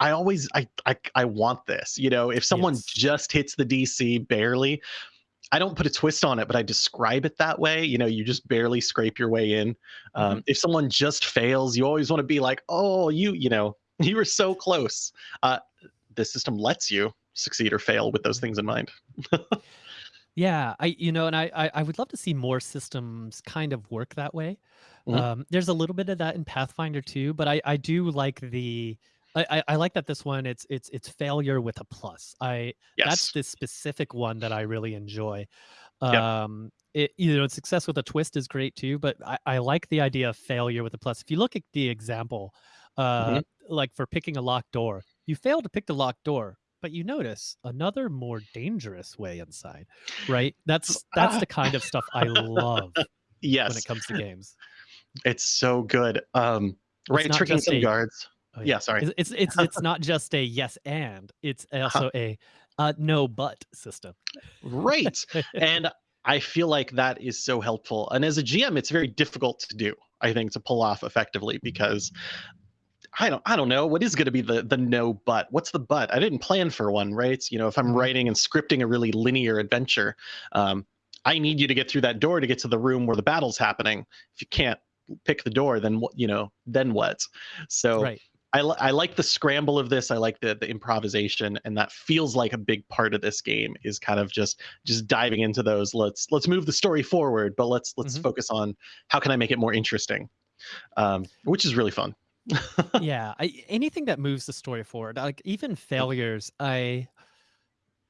I always I I, I want this. You know, if someone Yes. just hits the DC barely, I don't put a twist on it, but I describe it that way. You know, you just barely scrape your way in. Um, If someone just fails, you always want to be like, oh, you, you know, *laughs* you were so close. Uh, the system lets you succeed or fail with those things in mind. Yeah, I you know, and I, I I would love to see more systems kind of work that way. Mhm. Um, there's a little bit of that in Pathfinder too, but I I do like the I, I I like that this one it's it's it's failure with a plus. I that's the specific one that I really enjoy. Yep. Um, it you know, success with a twist is great too, but I, I like the idea of failure with a plus. If you look at the example, uh, Mhm. like for picking a locked door, you fail to pick the locked door, but you notice another more dangerous way inside, right? That's that's the kind of stuff I love yes *laughs* when it comes to games. It's so good. Um, right. Tricking some guards. Oh, Yeah, sorry. It's it's it's, not just a yes and it's also a uh, no but system. Right. and I feel like that is so helpful. And as a GM, it's very difficult to do, I think, to pull off effectively because I don't I don't know what is going to be the the no but. What's the but? I didn't plan for one, right? You know, if I'm Mhm. writing and scripting a really linear adventure, um, I need you to get through that door to get to the room where the battle's happening. If you can't pick the door, then what? You know, then what? So right. I, li- I like the scramble of this. I like the the improvisation, and that feels like a big part of this game is kind of just just diving into those. Let's let's move the story forward, but let's let's Mhm. focus on how can I make it more interesting, um, which is really fun. *laughs* yeah I, anything that moves the story forward like even failures i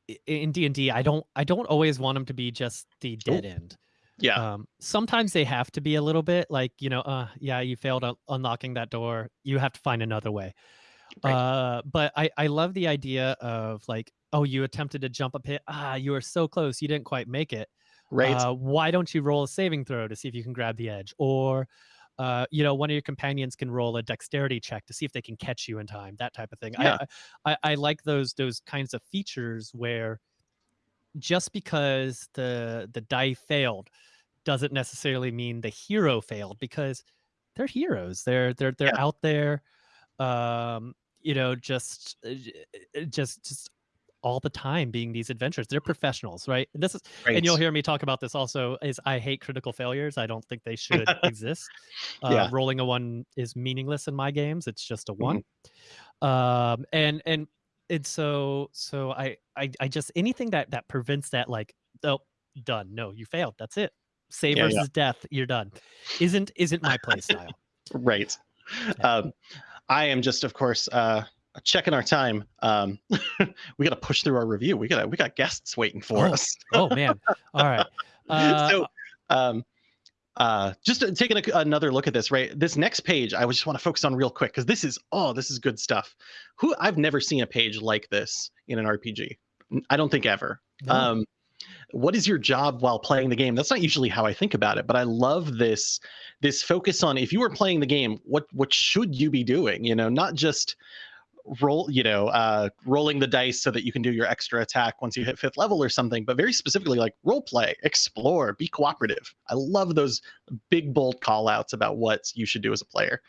i- in d&d i don't i don't always want them to be just the dead end Yeah, um sometimes they have to be a little bit like you know uh yeah you failed un- unlocking that door you have to find another way Right. uh but i i love the idea of like oh you attempted to jump a pit ah you were so close you didn't quite make it right. uh, why don't you roll a saving throw to see if you can grab the edge or uh, you know one of your companions can roll a dexterity check to see if they can catch you in time that type of thing Yeah. I, I i like those those kinds of features where just because the the die failed doesn't necessarily mean the hero failed because they're heroes. They're they're they're Yeah. out there, um, you know, just uh, uh, just just all the time being these adventures. They're professionals, right? And this is and you'll hear me talk about this also is I hate critical failures. I don't think they should *laughs* exist. Uh, Yeah. rolling a one is meaningless in my games. It's just a one. Um, and and and so so I I I just anything that that prevents that like oh done no you failed that's it save Yeah, yeah. versus death you're done isn't isn't my play style. *laughs* Right. Yeah. Um, I am just, of course, uh, checking our time. Um, *laughs* we got to push through our review. We gotta we got guests waiting for Oh, us. oh man all right *laughs* uh, so, um, uh, just uh, taking a, another look at this, right? This next page, I just want to focus on real quick because this is oh, this is good stuff. Who I've never seen a page like this in an RPG. I don't think ever. no. Um, what is your job while playing the game? That's not usually how I think about it, but I love this this focus on if you were playing the game, what what should you be doing? You know, not just roll, you know, uh, rolling the dice so that you can do your extra attack once you hit fifth level or something, but very specifically like role play, explore, be cooperative. I love those big bold call outs about what you should do as a player.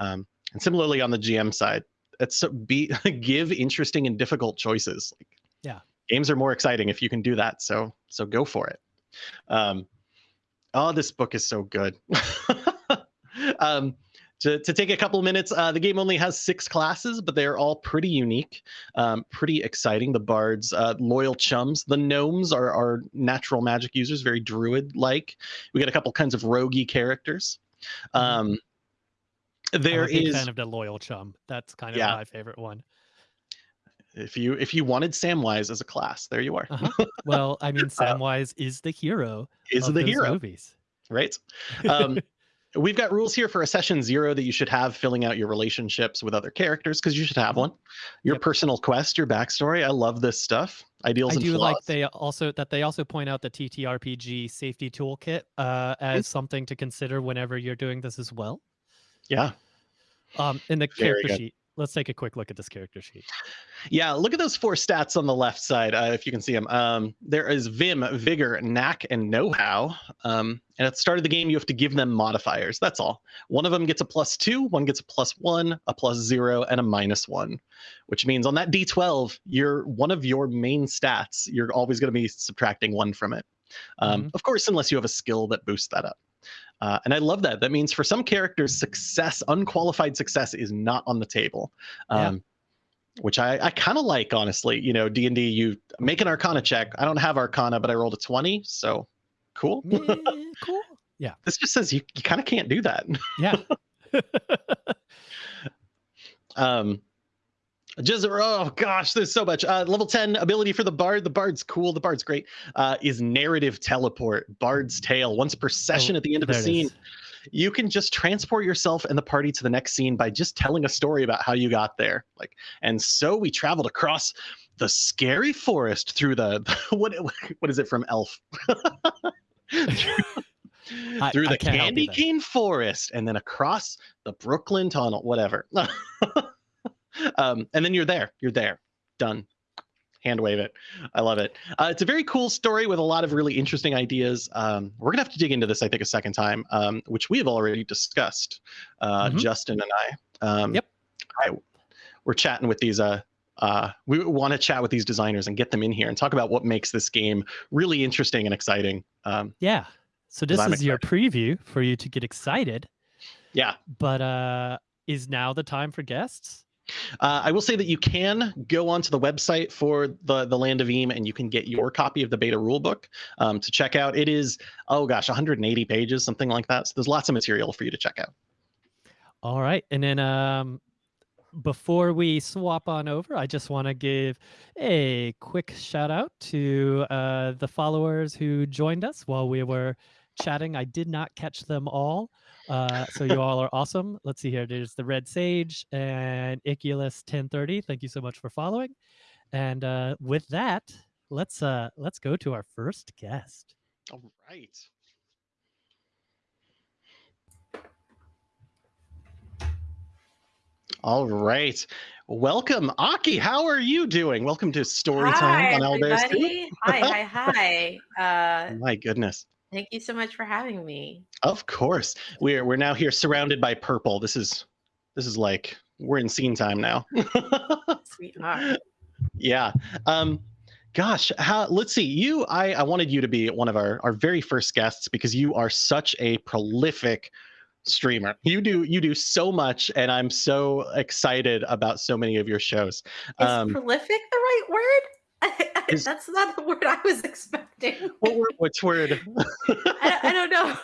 Um, and similarly on the GM side, it's so be *laughs* give interesting and difficult choices. Like, Yeah. games are more exciting if you can do that. So so go for it. Um, oh, this book is so good. *laughs* um, to, to take a couple minutes, uh, the game only has six classes, but they're all pretty unique, um, pretty exciting. The bards, uh, loyal chums. The gnomes are, are natural magic users, very druid-like. We got a couple kinds of roguey characters. Um, there I'm a big is, fan of the loyal chum that's kind of Yeah. my favorite one if you if you wanted Samwise as a class, there you are. uh-huh. well i mean *laughs* samwise is the hero Is of the hero, movies right? *laughs* Um, We've got rules here for a session zero that you should have filling out your relationships with other characters because you should have one. Your Yep. personal quest, your backstory. I love this stuff. Ideals I do flaws. like they also that they also point out the TTRPG safety toolkit uh, as something to consider whenever you're doing this as well. yeah. Um, in the Very character good. sheet, let's take a quick look at this character sheet. Yeah, look at those four stats on the left side, uh, if you can see them. Um, there is Vim, Vigor, Knack, and Know-How. Um, and at the start of the game, you have to give them modifiers. That's all. One of them gets a plus two, one gets a plus one, a plus zero, and a minus one, which means on that D12, you're one of your main stats. You're always going to be subtracting one from it. Um, Mhm. Of course, unless you have a skill that boosts that up. Uh, and I love that. That means for some characters, success, unqualified success, is not on the table. Yeah. Um, which I, I kind of like, honestly. You know, D and D, you make an Arcana check. I don't have Arcana, but I rolled a twenty, so cool. Cool. *laughs* Yeah. this just says you, you kind of can't do that. Yeah. *laughs* Um, just oh gosh, there's so much. Uh, level ten ability for the bard. The bard's cool. The bard's great. Uh, is narrative teleport. Bard's tale. Once per session Oh, at the end of a it scene, is. you can just transport yourself and the party to the next scene by just telling a story about how you got there. Like, and so we traveled across the scary forest through the *laughs* what what is it from Elf? *laughs* I- through the candy cane forest and then across the Brooklyn tunnel, whatever. *laughs* um, and then you're there. You're there. Done. Hand wave it. I love it. Uh, it's a very cool story with a lot of really interesting ideas. Um, we're gonna have to dig into this, I think, a second time, um, which we have already discussed. Uh, Mhm. Justin and I. Um, Yep. I, we're chatting with these. Uh, uh, we want to chat with these designers and get them in here and talk about what makes this game really interesting and exciting. Um, Yeah. So this is your preview for you to get excited, yeah, but uh is now the time for guests? Uh, I will say that you can go onto the website for the the Land of Eem and you can get your copy of the beta rulebook um, to check out. It is oh gosh, 180 pages, something like that. So there's lots of material for you to check out. All right. And then um before we swap on over, I just want to give a quick shout out to uh, the followers who joined us while we were chatting. I did not catch them all. Uh, so you all are awesome. Let's see here. There's the Red Sage and Iculus 1030. Thank you so much for following. And uh, with that, let's uh, let's go to our first guest. All right. All right. Welcome, Aki. How are you doing? Welcome to Story Time on Owlbears 2. everybody. Hi, hi, hi. *laughs* Uh, My goodness. Thank you so much for having me. Of course. We're we're now here surrounded by purple. This is this is like we're in scene time now. *laughs* We are. yeah. Um gosh, how let's see. You I I wanted you to be one of our our very first guests because you are such a prolific streamer. You do you do so much and I'm so excited about so many of your shows. Is Um prolific the right word? Is *laughs* That's not the word I was expecting. what word which word? *laughs* I, I don't know,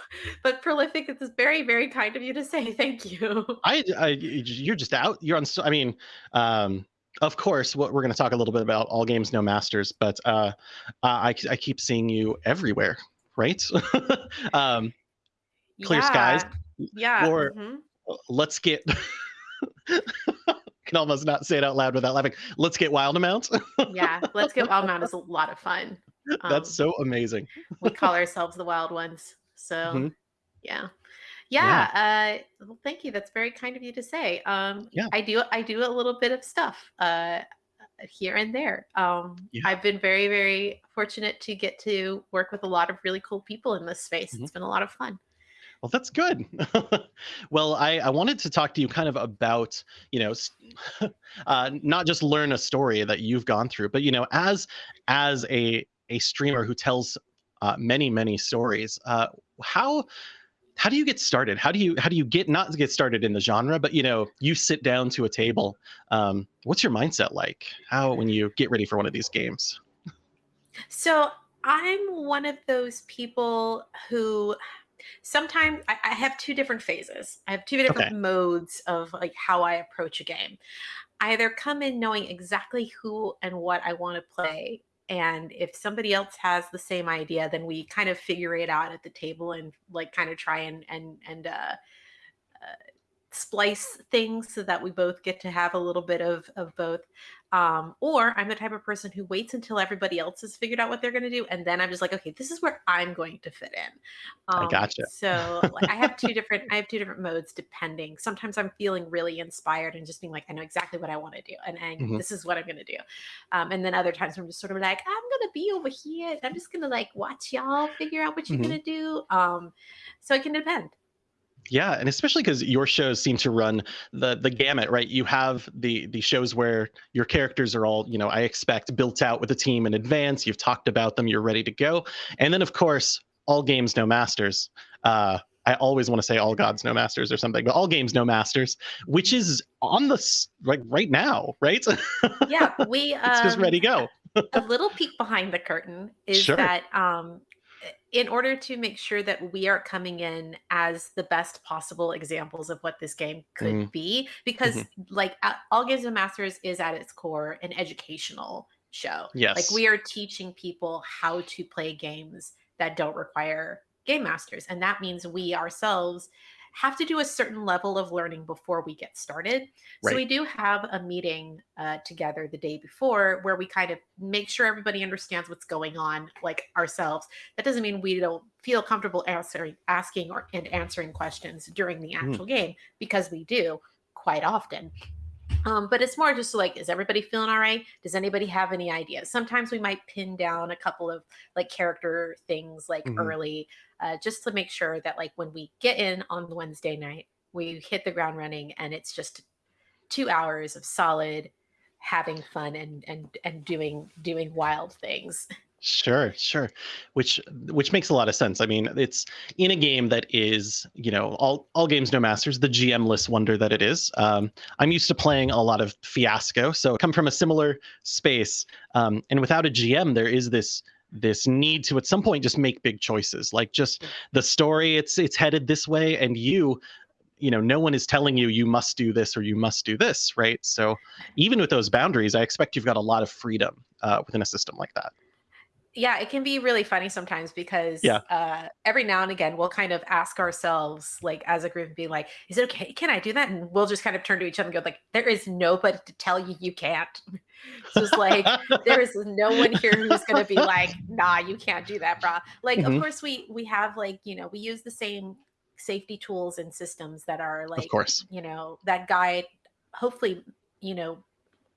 but prolific is very, very kind of you to say. Thank you. I, I you're just out. You're on. I mean, um, of course, what we're going to talk a little bit about all games, no masters. But uh, I I keep seeing you everywhere, right? *laughs* um, Clear skies. Yeah, yeah. or mhm. let's get. Can almost not say it out loud without laughing. Let's get wild amount. Yeah, Let's Get Wild Mount is a lot of fun. *laughs* That's Um, so amazing. we call ourselves the Wild Ones. So Mhm. yeah. Yeah. Yeah, uh, well, thank you. That's very kind of you to say. Um, Yeah. I do I do a little bit of stuff uh, here and there. Um, Yeah. I've been very, very fortunate to get to work with a lot of really cool people in this space. Mhm. It's been a lot of fun. Well, that's good. *laughs* well, I, I wanted to talk to you kind of about, you know, *laughs* uh, not just learn a story that you've gone through, but you know, as as a a streamer who tells uh, many many stories, uh, how how do you get started? How do you how do you get not get started in the genre, but you know, you sit down to a table. Um, what's your mindset like? How when you get ready for one of these games? So I'm one of those people who sometimes I, I have two different phases. I have two different Okay. modes of like how I approach a game. I either come in knowing exactly who and what I want to play. And if somebody else has the same idea, then we kind of figure it out at the table and like kind of try and and and uh, splice things so that we both get to have a little bit of of both um or i'm the type of person who waits until everybody else has figured out what they're going to do and then i'm just like okay this is where i'm going to fit in I um gotcha. so like i have two different i have two different modes depending sometimes i'm feeling really inspired and just being like i know exactly what i want to do and, and Mhm. this is what i'm going to do um and then other times i'm just sort of like i'm going to be over here and i'm just going to like watch y'all figure out what you're Mhm. going to do um so it can depend Yeah, and especially because your shows seem to run the the gamut, right? You have the the shows where your characters are all, you know, I expect built out with a team in advance. You've talked about them, you're ready to go, and then of course, all games no masters. Uh, I always want to say all gods no masters or something, but all games no masters, which is on the like right now, right? yeah *laughs* we it's just um ready go. a little peek behind the curtain is Sure. that um in order to make sure that we are coming in as the best possible examples of what this game could Mm, be because mhm. like all games and masters is at its core an educational show Yes. like we are teaching people how to play games that don't require game masters and that means we ourselves have to do a certain level of learning before we get started so we do have a meeting uh, together the day before where we kind of make sure everybody understands what's going on, like ourselves. That doesn't mean we don't feel comfortable answering, asking, or and answering questions during the Mm, actual game because we do quite often. Um, but it's more just like, is everybody feeling all right? Does anybody have any ideas? Sometimes we might pin down a couple of like character things like mhm. early, uh, just to make sure that like when we get in on the Wednesday night, we hit the ground running and it's just two hours of solid having fun and and and doing doing wild things. *laughs* Sure, sure. Which which makes a lot of sense. I mean, it's in a game that is, you know, all all games no masters, the GM-less wonder that it is. Um, I'm used to playing a lot of Fiasco, so I come from a similar space. Um, and without a GM, there is this this need to at some point just make big choices. Like just the story, it's it's headed this way, and you, you know, no one is telling you you must do this or you must do this, right? So even with those boundaries, I expect you've got a lot of freedom uh, within a system like that. Yeah, it can be really funny sometimes because Yeah. uh, every now and again we'll kind of ask ourselves, like as a group, and be like, "Is it okay? Can I do that?" And we'll just kind of turn to each other and go, "Like, there is nobody to tell you you can't." *laughs* so it's like there is no one here who's going to be like, "Nah, you can't do that, brah." Like, of Mhm. course we we have like you know we use the same safety tools and systems that are like, Of like course. you know that guide. Hopefully, you know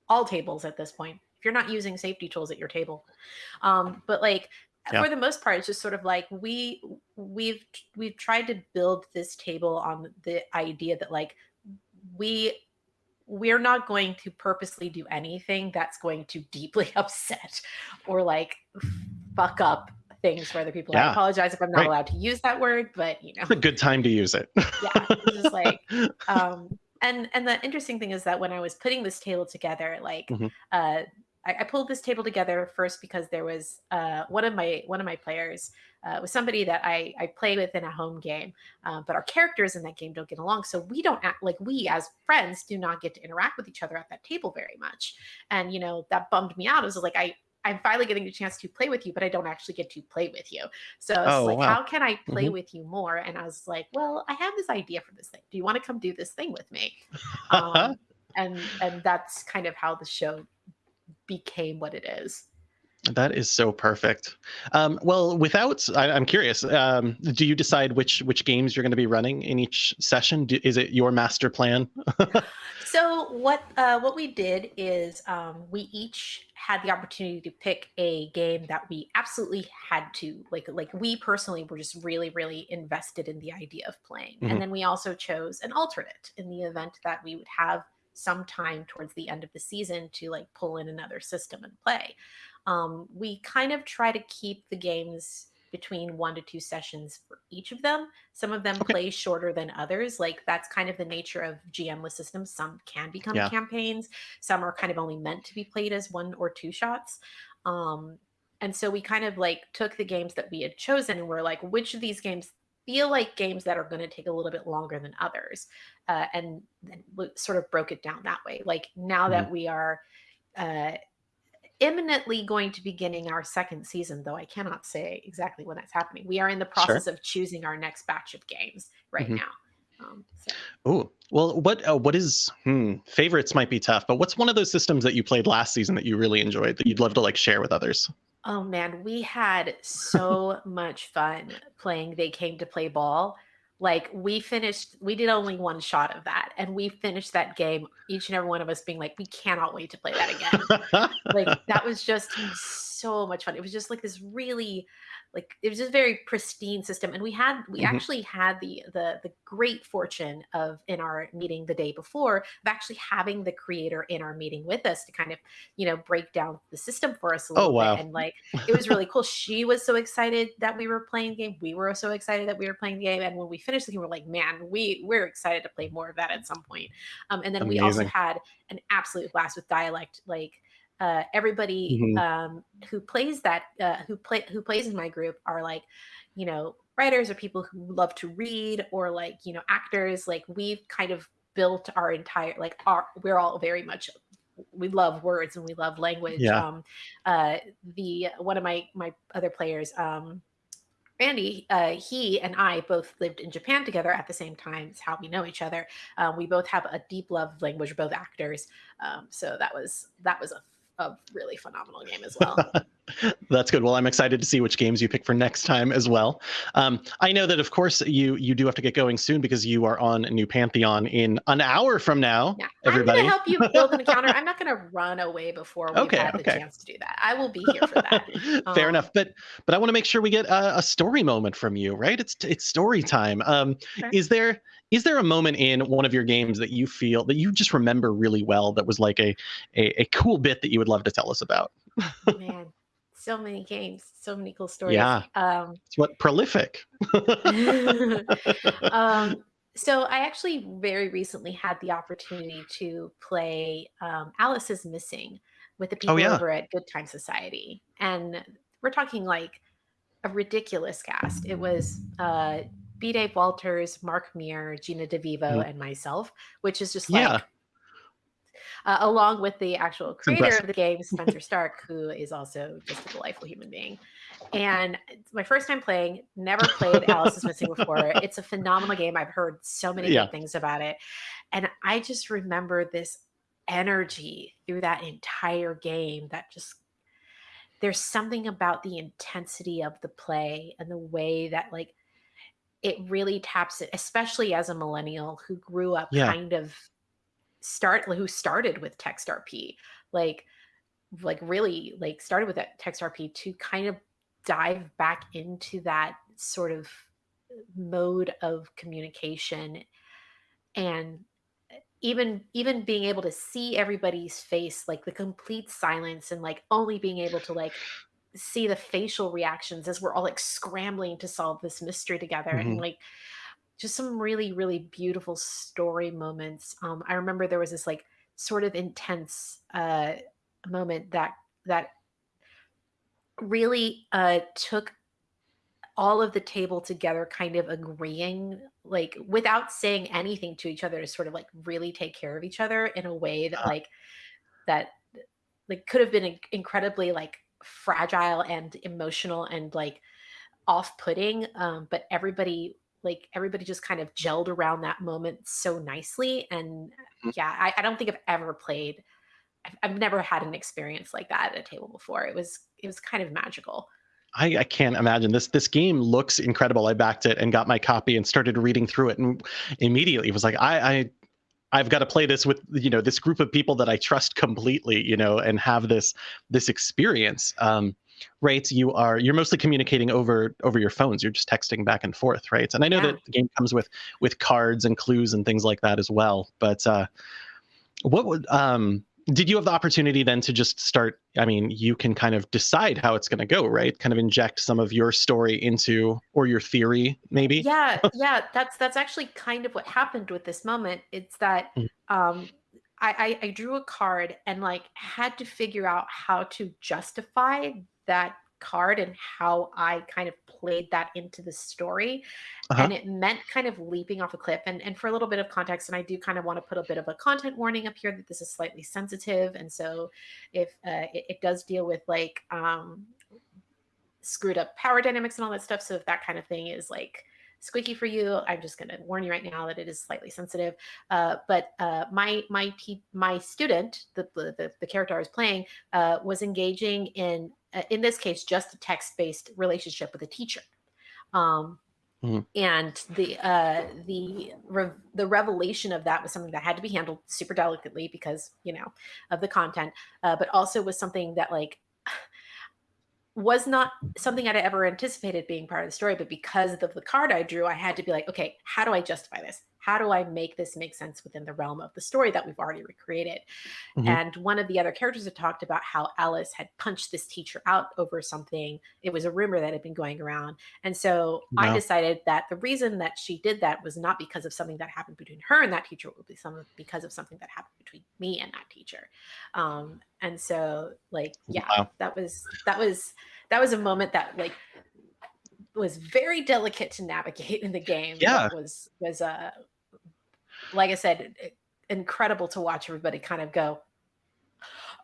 all tables at this point. If you're not using safety tools at your table, um, but like Yeah. for the most part, it's just sort of like we we've we've tried to build this table on the idea that like we we're not going to purposely do anything that's going to deeply *laughs* upset or like fuck up things for other people. I apologize if I'm not Right. allowed to use that word, but you *laughs* know, It's a good time to use it. yeah, it's just like *laughs* um and and the interesting thing is that when i was putting this table together like Mhm. uh I, I pulled this table together first because there was uh one of my one of my players uh, was somebody that I, I play with in a home game, uh, but our characters in that game don't get along. So we don't act like we as friends do not get to interact with each other at that table very much. And, you know, that bummed me out. It was like, I, I'm finally getting a chance to play with you, but I don't actually get to play with you. So Oh, like, wow. how can I play Mhm. with you more? And I was like, well, I have this idea for this thing. Do you want to come do this thing with me? *laughs* Um, and and that's kind of how the show became what it is. That is so perfect. Um, well, without, I, I'm curious. Um, do you decide which which games you're going to be running in each session? Do, is it your master plan? *laughs* So what uh, what we did is um, we each had the opportunity to pick a game that we absolutely had to like like we personally were just really really invested in the idea of playing, Mhm. and then we also chose an alternate in the event that we would have some time towards the end of the season to like pull in another system and play. Um, we kind of try to keep the games between one to two sessions for each of them. Some of them Okay. play shorter than others. Like that's kind of the nature of GMless systems. Some can become Yeah. campaigns. Some are kind of only meant to be played as one or two shots. Um, and so we kind of like took the games that we had chosen and we're like, which of these games feel like games that are going to take a little bit longer than others, uh, and then sort of broke it down that way. Like now that we are. Uh, imminently going to be beginning our second season, though I cannot say exactly when that's happening. We are in the Sure. process of choosing our next batch of games right Mhm. now. Um, so. Oh, well, what uh, what is hmm, favorites might be tough, but what's one of those systems that you played last season that you really enjoyed that you'd love to like share with others? Oh man, we had so much fun playing They Came to Play Ball. Like we finished, we did only one shot of that, and we finished that game, each and every one of us being like, we cannot wait to play that again. like that was just so much fun. It was just like this really like it was just a very pristine system and we had we Mhm. actually had the the the great fortune of in our meeting the day before of actually having the creator in our meeting with us to kind of you know break down the system for us a Oh, wow. bit and like it was really cool she was so excited that we were playing the game we were so excited that we were playing the game and when we finished the game we're like man we we're excited to play more of that at some point um, and then we also had an absolute blast with dialect like uh, everybody Mhm. um, who plays that uh, who play who plays in my group are like you know writers or people who love to read or like you know actors like we've kind of built our entire like our we're all very much we love words and we love language Yeah. um uh the one of my my other players um Randy, uh, he and I both lived in Japan together at the same time. It's how we know each other. Um, we both have a deep love of language. Both actors, um, so that was that was a, a really phenomenal game as *laughs* well. That's good. Well, I'm excited to see which games you pick for next time as well. Um, I know that, of course, you you do have to get going soon because you are on a New Pantheon in an hour from now. Yeah, Everybody. I'm going to help you *laughs* build an encounter. I'm not going to run away before we've Okay, had the chance to do that. I will be here for that. *laughs* Fair Um, enough, but but I want to make sure we get a, a story moment from you, right? It's it's story time. Um, Sure. Is there is there a moment in one of your games that you feel that you just remember really well that was like a a, a cool bit that you would love to tell us about? Man, so many games, so many cool stories. Yeah. Um, It's what prolific. *laughs* um, *laughs* so I actually very recently had the opportunity to play um, Alice is Missing with the people Oh, yeah. over at Good Time Society, and we're talking like a ridiculous cast. It was uh, B. Dave Walters, Mark Meer, Gina DeVivo, Mhm. and myself, which is just like. Yeah. Uh, along with the actual creator of the game, *laughs* Spenser Starke, who is also just a delightful human being. And it's my first time playing, never played Alice is Missing before. *laughs* It's a phenomenal game. I've heard so many Yeah. good things about it. And I just remember this energy through that entire game that just there's something about the intensity of the play and the way that like it really taps it, especially as a millennial who grew up Yeah. kind of start who started with text RP, like like really like started with that text RP to kind of dive back into that sort of mode of communication and even even being able to see everybody's face like the complete silence and like only being able to like see the facial reactions as we're all like scrambling to solve this mystery together and hmm like just some really really beautiful story moments. Um i remember there was this like sort of intense uh moment that that really uh took all of the table together kind of agreeing like without saying anything to each other to sort of like really take care of each other in a way that Uh, like that like could have been incredibly like fragile and emotional and like off-putting. Um but everybody like everybody just kind of gelled around that moment so nicely and yeah i, I don't think i've ever played I've, I've never had an experience like that at a table before it was it was kind of magical I, I can't imagine this. This game looks incredible. I backed it and got my copy and started reading through it, and immediately was like, I, I I've got to play this with you know this group of people that I trust completely, you know, and have this this experience. Um, right? You are you're mostly communicating over over your phones. You're just texting back and forth, right? And I know yeah that the game comes with with cards and clues and things like that as well. But uh, what would um did you have the opportunity then to just start? I mean, you can kind of decide how it's going to go, right? Kind of inject some of your story into or your theory, maybe. Yeah, *laughs* yeah, that's that's actually kind of what happened with this moment. It's that Mm, um I, I I drew a card and like had to figure out how to justify that card and how I kind of played that into the story. Uh-huh. And it meant kind of leaping off a cliff. And and for a little bit of context, and I do kind of want to put a bit of a content warning up here that this is slightly sensitive. And so if uh, it, it does deal with like um screwed up power dynamics and all that stuff. So if that kind of thing is like squeaky for you, I'm just going to warn you right now that it is slightly sensitive. Uh, but uh, my my my student, the, the the character I was playing, uh, was engaging in uh, in this case just a text based relationship with a teacher. Um, Mhm. and the uh the re- the revelation of that was something that had to be handled super delicately because you know of the content uh, but also was something that like was not something I'd ever anticipated being part of the story, but because of the card I drew, I had to be like, okay, how do I justify this? How do I make this make sense within the realm of the story that we've already recreated? Mhm. And one of the other characters had talked about how Alice had punched this teacher out over something. It was a rumor that had been going around. And so I decided that the reason that she did that was not because of something that happened between her and that teacher, it would be some because of something that happened between me and that teacher. Um, and so like, yeah, Wow. that was that was that was a moment that like was very delicate to navigate in the game Yeah. was was uh like i said incredible to watch everybody kind of go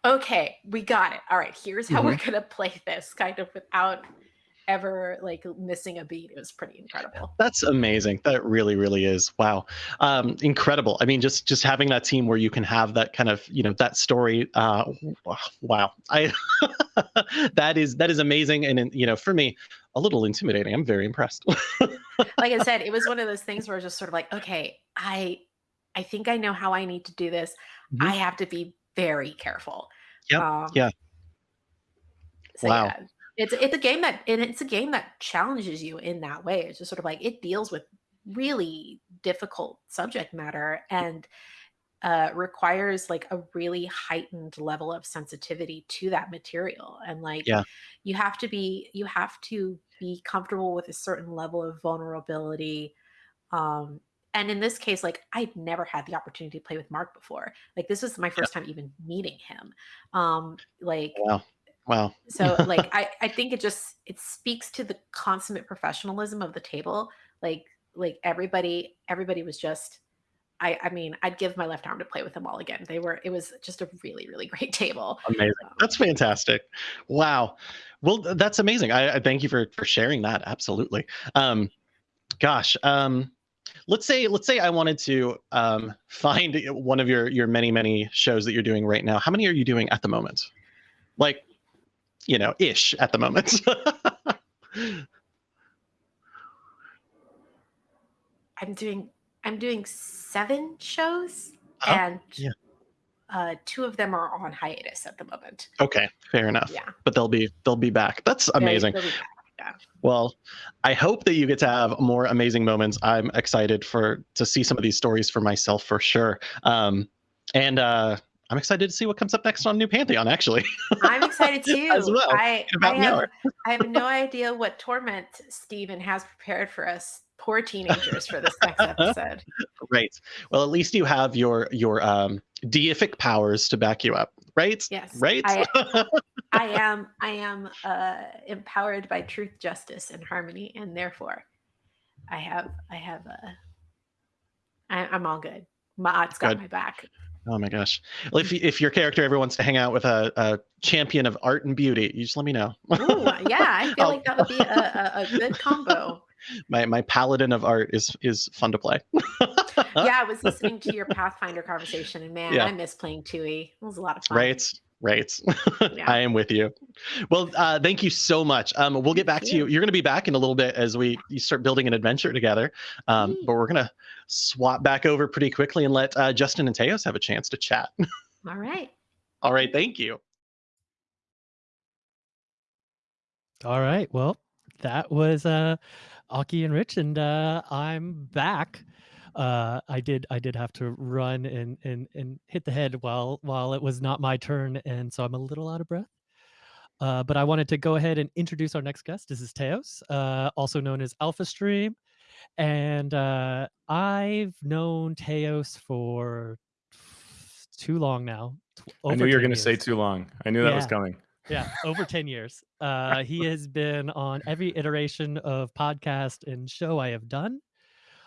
okay we got it all right here's how we're Mhm. gonna play this kind of without ever like missing a beat it was pretty incredible That's amazing. That really, really is. Wow. Um, incredible. I mean, just just having that team where you can have that kind of, you know, that story. Uh, wow. I *laughs* that is that is amazing. And, and, you know, for me, a little intimidating. I'm very impressed. *laughs* like i said it was one of those things where it's just sort of like okay i i think i know how i need to do this Mhm. i have to be very careful Yep. um Yeah. So Wow. yeah, it's it's a game that and it's a game that challenges you in that way. It's just sort of like it deals with really difficult subject matter and uh, requires like a really heightened level of sensitivity to that material. And like Yeah. you have to be you have to be comfortable with a certain level of vulnerability. Um, and in this case, like I'd never had the opportunity to play with Mark before. Like this was my Yeah. first time even meeting him. Um, like Wow. Wow. so *laughs* like I I think it just it speaks to the consummate professionalism of the table. Like like everybody everybody was just I I mean, I'd give my left arm to play with them all again. They were it was just a really really *laughs* great table. Amazing. Um, That's fantastic. Wow. Well, that's amazing. I, I thank you for for sharing that. Absolutely. Um, gosh. Um, let's say let's say I wanted to um, *laughs* find one of your your many many shows that you're doing right now. How many are you doing at the moment? Like, you know, ish at the moment. *laughs* I'm doing I'm doing 7 shows Uh-huh. and Yeah. uh two of them are on hiatus at the moment. okay, fair enough. Yeah. But they'll be they'll be back. That's amazing. back. Well, I hope that you get to have more amazing moments. I'm excited for to see some of these stories for myself for sure. Um, and uh, I'm excited to see what comes up next on New Pantheon. Actually, I'm excited *laughs* too. As well, I, about I have. I have no idea what torment Steven has prepared for us poor teenagers for this next *laughs* episode. right. Well, at least you have your your um, deific powers to back you up. Right. Yes. Right. I, *laughs* I am I am uh, empowered by truth, justice, and harmony, and therefore, I have I have uh, I, I'm all good. Maat's got Good. my back. oh my gosh. Well, if if your character ever wants to hang out with a, a champion of art and beauty, you just let me know. Ooh, yeah, I *laughs* feel like that would be a, a, a good combo. My my paladin of art is is fun to play. *laughs* Yeah, I was listening to your Pathfinder conversation, and man, Yeah. I miss playing Tui. It was a lot of fun. Right. Right. *laughs* Yeah. I am with you. Well, uh, thank you so much. Um, we'll get Thank back to you. you. You're going to be back in a little bit as we you start building an adventure together. Um, but we're going to swap back over pretty quickly and let uh, Justin and Teos have a chance to chat. *laughs* All right. All right. Thank you. All right. Well, that was uh Aki and Rich, and uh I'm back. Uh I did I did have to run and and and hit the head while while it was not my turn, and so I'm a little out of breath. Uh, but I wanted to go ahead and introduce our next guest. This is Teos, uh, also known as Alpha Stream. And uh, I've known Teos for too long now. I knew you were going to say too long. I knew that was coming. Yeah, over 10 years. Uh, he *laughs* has been on every iteration of podcast and show I have done.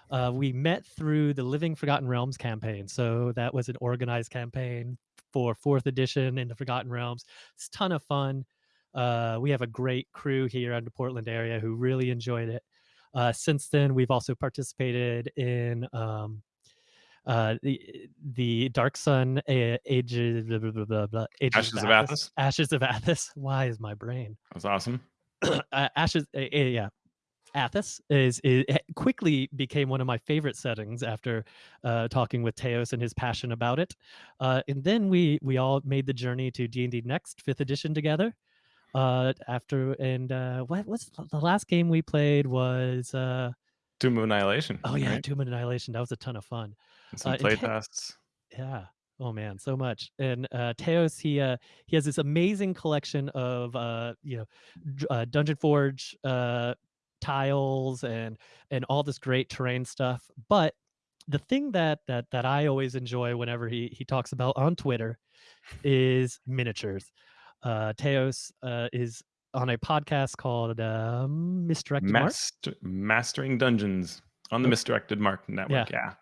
Uh, we met through the Living Forgotten Realms campaign. So that was an organized campaign for fourth edition in the Forgotten Realms. It's a ton of fun. Uh, we have a great crew here in the Portland area who really enjoyed it. Uh, since then, we've also participated in um, uh, the the Dark Sun uh, Ages, blah, blah, blah, blah, Ages Ashes of Athas. Ashes of Athas. *laughs* Why is my brain? That's awesome. *clears throat* uh, Ashes, uh, yeah. Athas is, is quickly became one of my favorite settings after uh, talking with Teos and his passion about it. Uh, and then we we all made the journey to D and D Next Fifth Edition together. Uh, after and uh, what was the- last game we played was uh, Tomb of Annihilation. oh yeah, right? Tomb of Annihilation. That was a ton of fun. And some uh, and play Te- tests. Yeah. Oh man, so much. And uh Teos, he uh he has this amazing collection of uh you know uh, Dungeon Forge uh tiles and and all this great terrain stuff. But the thing that that that I always enjoy whenever he he talks about on Twitter is miniatures. Uh Teos uh is on a podcast called um Misdirected Mark. Mastering Dungeons on the Oh. Misdirected Mark Network. Yeah. Yeah,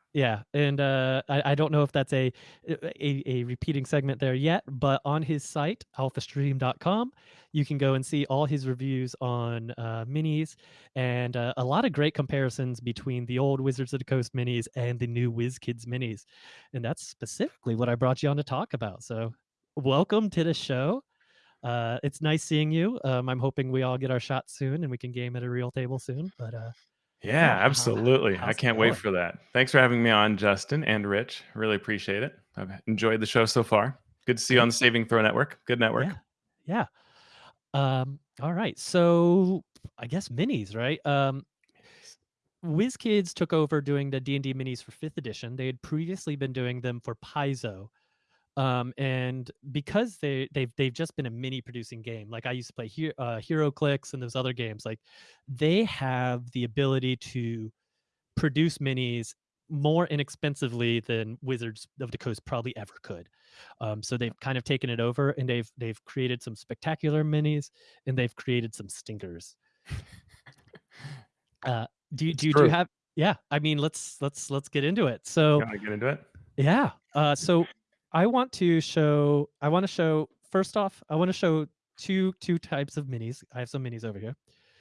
and uh, I, I don't know if that's a, a a repeating segment there yet, but on his site alphastream.com, you can go and see all his reviews on uh, minis and uh, a lot of great comparisons between the old Wizards of the Coast minis and the new WizKids minis, and that's specifically what I brought you on to talk about. So, welcome to the show. Uh, it's nice seeing you. Um, I'm hoping we all get our shot soon and we can game at a real table soon. But uh, Yeah, absolutely. I can't wait for that. Thanks for having me on, Justin and Rich. Really appreciate it. I've enjoyed the show so far. Good to see you on the Saving Throw Network. Good network. Yeah. Yeah. Um, all right. So I guess minis, right? Um WizKids took over doing the D&D minis for 5th edition. They had previously been doing them for Paizo. Um, and because they they've they've just been a mini producing game, like I used to play Hero, uh, HeroClix and those other games, like they have the ability to produce minis more inexpensively than Wizards of the Coast probably ever could. Um, so they've kind of taken it over and they've they've created some spectacular minis and they've created some stinkers. *laughs* Uh, do you do, you- do you have? Yeah, I mean, let's let's let's get into it. So get into it? yeah, uh, so I want to show. I want to show first off. I want to show two two types of minis. I have some minis over here.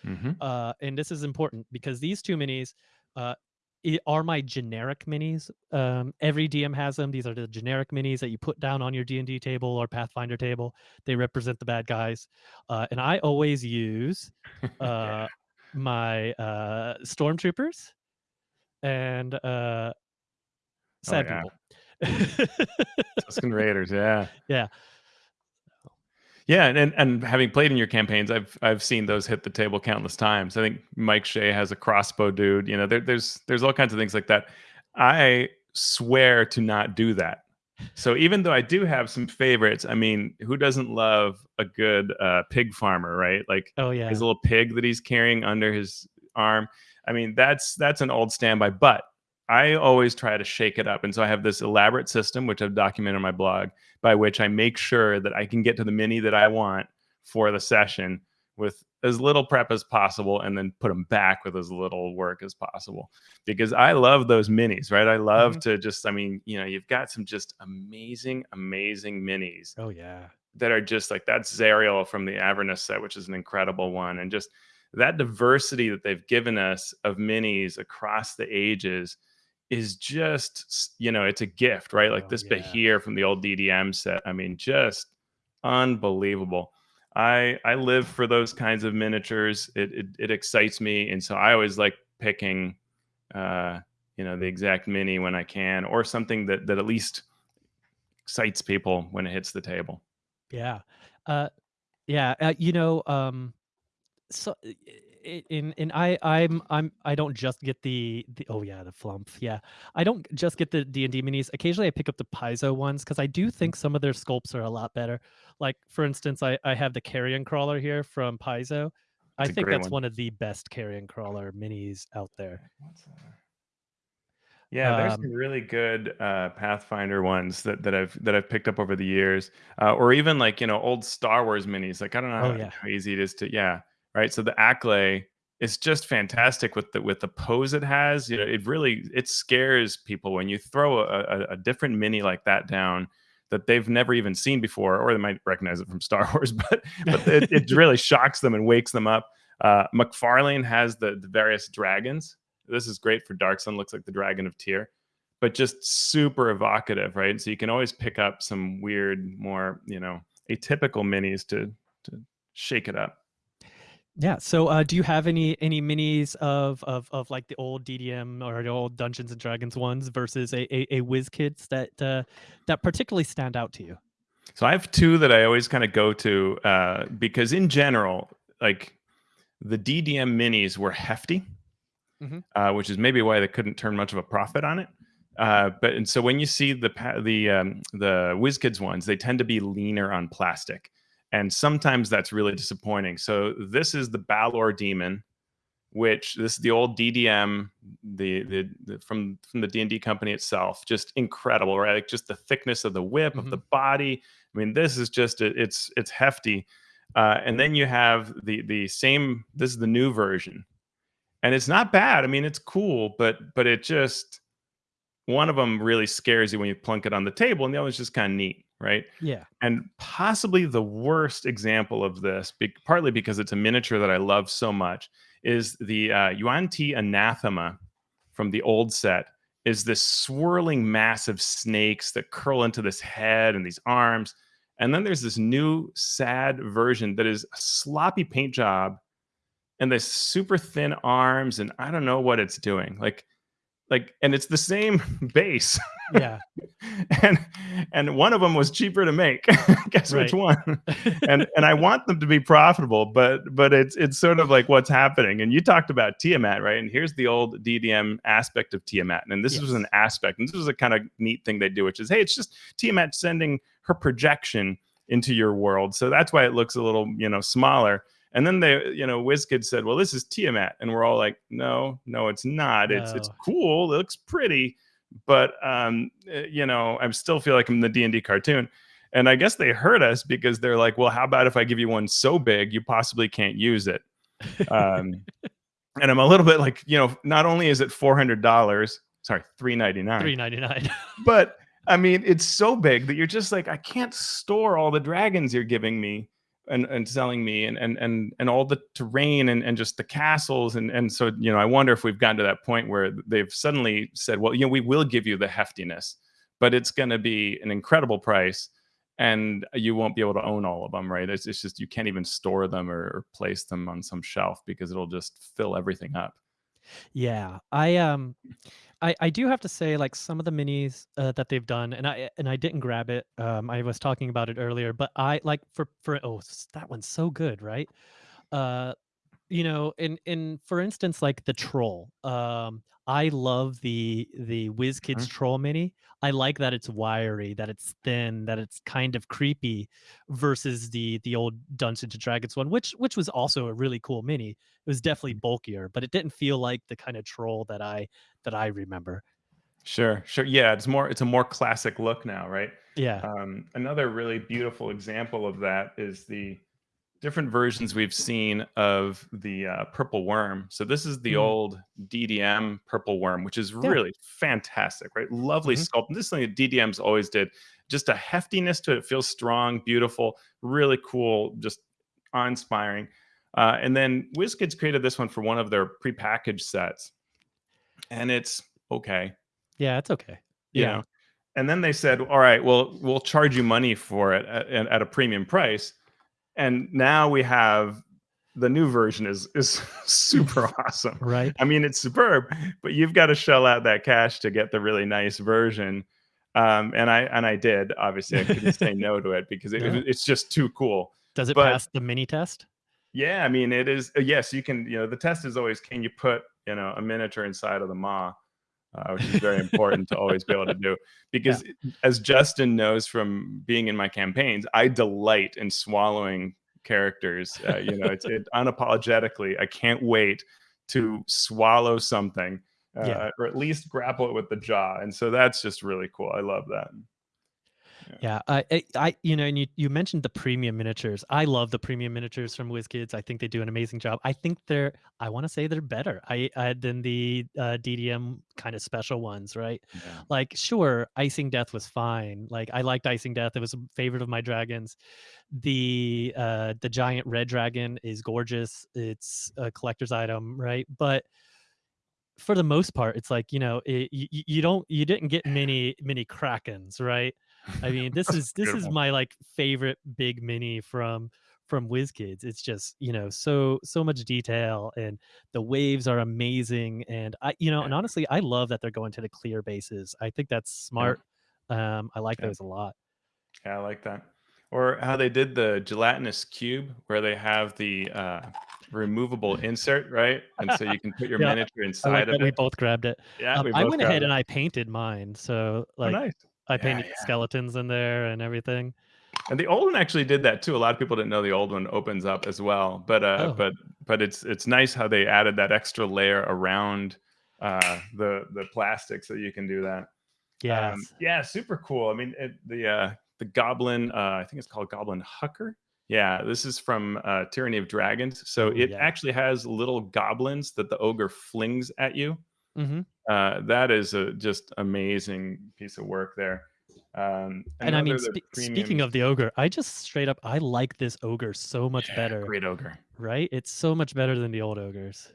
hmm uh, and this is important because these two minis uh, are my generic minis. Um, every DM has them. These are the generic minis that you put down on your D and D table or Pathfinder table. They represent the bad guys, uh, and I always use *laughs* uh, my uh, stormtroopers and uh, sad yeah. people. Tusken Raiders. Yeah. *laughs* yeah. Yeah, and, and and having played in your campaigns, I've I've seen those hit the table countless times. I think Mike Shea has a crossbow dude. You know, there, there's there's all kinds of things like that. I swear to not do that. So even though I do have some favorites, I mean, who doesn't love a good uh, pig farmer, right? Like Oh yeah. his little pig that he's carrying under his arm. I mean, that's that's an old standby, but I always try to shake it up. And so I have this elaborate system, which I've documented on my blog, by which I make sure that I can get to the mini that I want for the session with as little prep as possible and then put them back with as little work as possible because I love those minis, right? I love Mhm. to just, I mean, you know, you've got some just amazing, amazing minis Oh yeah. that are just like that's Zariel from the Avernus set, which is an incredible one. And just that diversity that they've given us of minis across the ages is just, you know, it's a gift, right? Like Oh, this yeah. Bahir from the old DDM set. I mean, just unbelievable. I I live for those kinds of miniatures. It it, it excites me, and so I always like picking, uh, you know, the exact mini when I can, or something that that at least excites people when it hits the table. Yeah. Uh yeah, uh, you know, um so i- in in I I'm I'm I don't just get the the oh yeah, the flumph. Yeah. I don't just get the D&D minis. Occasionally I pick up the Paizo ones cuz I do think some of their sculpts are a lot better. Like for instance, I I have the carrion crawler here from Paizo. I think that's one. one of the best carrion crawler minis out there. Yeah, there's Um, some really good uh, Pathfinder ones that, that I've that I've picked up over the years, uh, or even like you know old Star Wars minis. Like I don't know Oh, how, yeah. how easy it is to yeah right. So the Acklay is just fantastic with the with the pose it has. You know, it really it scares people when you throw a, a, a different mini like that down that they've never even seen before, or they might recognize it from *laughs* Star Wars, but but it, it *laughs* really shocks them and wakes them up. Uh, McFarlane has the the various dragons. This is great for Dark Sun. Looks like the Dragon of Tyr, but just super evocative, right? So you can always pick up some weird, more you know, atypical minis to to shake it up. Yeah. So, uh, do you have any any minis of of of like the old DDM or the old Dungeons and Dragons ones versus a a, a WizKids that uh, that particularly stand out to you? So I have two that I always kind of go to uh, because in general, like the DDM minis were hefty, Mhm. uh, which is maybe why they couldn't turn much of a profit on it. Uh, but and so when you see the pa- the um, the WizKids ones, they tend to be leaner on plastic, and sometimes that's really disappointing. So this is the Balor Demon, which this is the old DDM, the the, the from from the D and D company itself, just incredible, right? Like just the thickness of the whip of the body. I mean, this is just a, it's it's hefty. Uh, and then you have the the same. This is the new version, and it's not bad. I mean, it's cool, but but it just one of them really scares you when you plunk it on the table, and the other is just kind of neat, right? Yeah. And possibly the worst example of this, be- partly because it's a miniature that I love so much, is the uh, Yuan Ti Anathema from the old set. Is this swirling mass of snakes that curl into this head and these arms. And then there's this new sad version that is a sloppy paint job and this super thin arms, and I don't know what it's doing. Like, like, and it's the same *laughs* base Yeah. *laughs* and and one of them was cheaper to make. *laughs* Guess which one? and and I want them to be profitable, but but it's it's sort of like what's happening. And you talked about Tiamat, right? And here's the old DDM aspect of Tiamat, and this was an aspect, and this was a kind of neat thing they do, which is hey, it's just Tiamat sending her projection into your world, so that's why it looks a little you know smaller. And then they, you know, WizKid said, "Well, this is Tiamat," and we're all like, "No, no, it's not. It's it's cool. It looks pretty." but um uh, you know i still feel like i'm the d&d cartoon and i guess they heard us because they're like well how about if i give you one so big you possibly can't use it um *laughs* and i'm a little bit like you know not only is it $400 sorry 399 Three ninety nine. but I mean, it's so big that you're just like, I can't store all the dragons you're giving me and, and selling me and, and and and all the terrain and, and just the castles. And and so you know I wonder if we've gotten to that point where they've suddenly said well you know we will give you the heftiness but it's going to be an incredible price and you won't be able to own all of them right? It's, it's just you can't even store them or, or place them on some shelf because it'll just fill everything up. Yeah, I um, I I do have to say, like, some of the minis, uh, that they've done, and I and I didn't grab it, um, I was talking about it earlier, but I like, for for oh, that one's so good, right? Uh, you know, in in for instance, like the troll, um, I love the the WizKids Mhm. troll mini. I like that it's wiry, that it's thin, that it's kind of creepy versus the the old Dungeons& and Dragons one, which which was also a really cool mini. It was definitely bulkier, but it didn't feel like the kinda troll that I that I remember. Sure, sure. Yeah, it's more it's a more classic look now, right? Yeah. Um, another really beautiful example of that is the different versions we've seen of the uh, purple worm. So this is the Mm. old DDM purple worm, which is Yeah. really fantastic, right? Lovely Mhm. sculpt. This is something that DDM's always did. Just a heftiness to it. It feels strong, beautiful, really cool, just awe-inspiring. Uh, and then WizKids created this one for one of their prepackaged sets, and it's okay Yeah, it's okay. you Yeah. know and then they said all right well we'll charge you money for it at at a premium price and now we have the new version is is *laughs* super *laughs* awesome Right? i mean it's superb but you've got to shell out that cash to get the really nice version um and i and i did obviously i couldn't say *laughs* no to it because it, No? it's just too cool Does it But- pass the mini test? yeah i mean it is uh, yes you can you know the test is always can you put you know a miniature inside of the maw uh, which is very important to always be able to do. Because as justin knows from being in my campaigns i delight in swallowing characters uh, you know it's it *laughs* unapologetically i can't wait to swallow something uh, Yeah. or at least grapple it with the jaw and so that's just really cool. I love that Yeah, I, I, I- you know, and you, you mentioned the premium miniatures. I love the premium miniatures from WizKids. I think they do an amazing job. I think they're, I want to say they're better. I, I than the uh, DDM kind of special ones, right? Like, sure, Icingdeath was fine. Like, I liked Icingdeath. It was a favorite of my dragons. The uh, the giant red dragon is gorgeous. It's a collector's item, right? But for the most part, it's like you know, it, you, you don't, you didn't get many many krakens, right? I mean, this is this is my like favorite big mini from from WizKids. It's just you know so so much detail and the waves are amazing. And I you know Yeah. and honestly, I love that they're going to the clear bases. I think that's smart. Um, I like Yeah. those a lot. Yeah, I like that. Or how they did the gelatinous cube, where they have the uh, removable *laughs* insert, right? And so you can put your Yeah, miniature like inside that of we both grabbed it. Yeah, Um, we I went ahead it. and I painted mine, so Oh, like nice. I painted yeah. skeletons in there and everything. And the old one actually did that too. A lot of people didn't know the old one opens up as well. But uh, Oh. but but it's it's nice how they added that extra layer around uh, the the plastic so you can do that. Yeah, Um, yeah, super cool. I mean, it, the uh, the Goblin, uh, I think it's called Goblin Hucker. Yeah, this is from uh, Tyranny of Dragons. So it yeah. actually has little goblins that the ogre flings at you. Hmm Uh, that is a just amazing piece of work there. Um, And I mean, another of the spe- speaking of the ogre, I just straight up I like this ogre so much Yeah, better. great ogre. Right? It's so much better than the old ogres.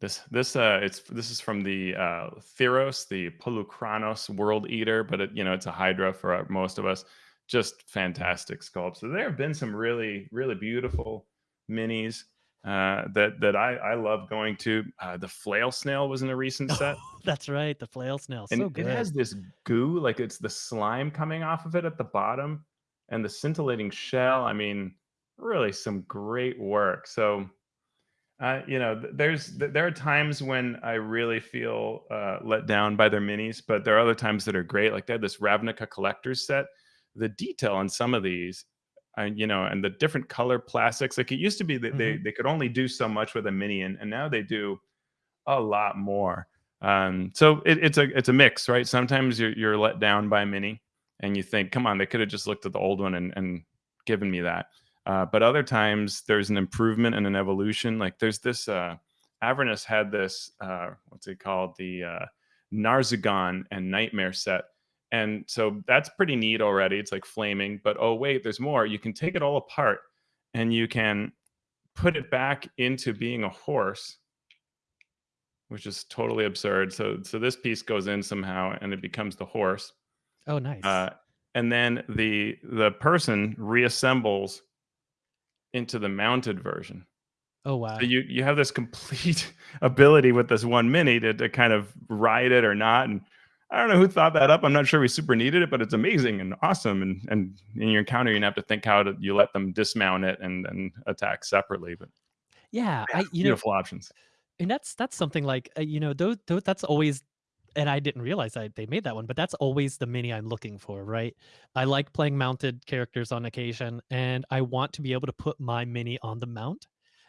This this uh it's this is from the uh Theros, the Polukranos World Eater, but it, you know it's a Hydra for uh, most of us. Just fantastic sculpt. So there have been some really really beautiful minis uh, that that I I love going to. Uh, the Flail Snail was in a recent *laughs* set, That's right, the flail snail. and So it has this goo, like it's the slime coming off of it at the bottom, and the scintillating shell. I mean, really some great work. So uh, you know, there's there are times when I really feel uh, let down by their minis, but there are other times that are great. Like they had this Ravnica collector's set. The detail on some of these, and you know, and the different color plastics. Like it used to be that they they could only do so much with a mini, and, and now they do a lot more. Um, so it, it's a it's a mix, right? Sometimes you're you're let down by a mini, and you think, come on, they could have just looked at the old one and and given me that. Uh, but other times there's an improvement and an evolution. Like there's this uh, Avernus had this uh, what's it called the uh, Narzugon and Nightmare set, and so that's pretty neat already. It's like flaming, but oh wait, there's more. You can take it all apart and you can put it back into being a horse, which is totally absurd. So so this piece goes in somehow and it becomes the horse. oh, nice. Uh, and then the the person reassembles into the mounted version. Oh wow. So you you have this complete *laughs* ability with this one mini to, to kind of ride it or not. And I don't know who thought that up. I'm not sure we super needed it, but it's amazing and awesome. And and in your encounter, you have to think how to you let them dismount it and then attack separately. But yeah, I you know, beautiful options. and that's that's something like uh, you know those, those that's always and I didn't realize I, they made that one, but that's always the mini I'm looking for, right? I like playing mounted characters on occasion, and I want to be able to put my mini on the mount.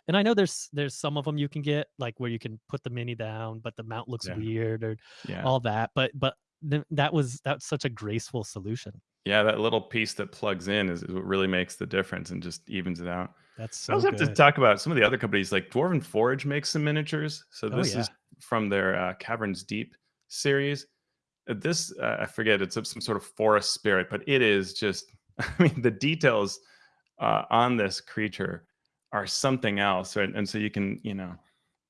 And I know there's there's some of them you can get like where you can put the mini down, but the mount looks Yeah. weird or Yeah. all that. But but th- that was that's such a graceful solution. Yeah, that little piece that plugs in is, is what really makes the difference and just evens it out. That's so I so also have to talk about some of the other companies like Dwarven Forge makes some miniatures. So Oh, this yeah. is from their uh, Caverns Deep series. Uh, This uh, I forget it's some sort of forest spirit, but it is just *laughs* I mean the details uh, on this creature are something else, right? And so you can you know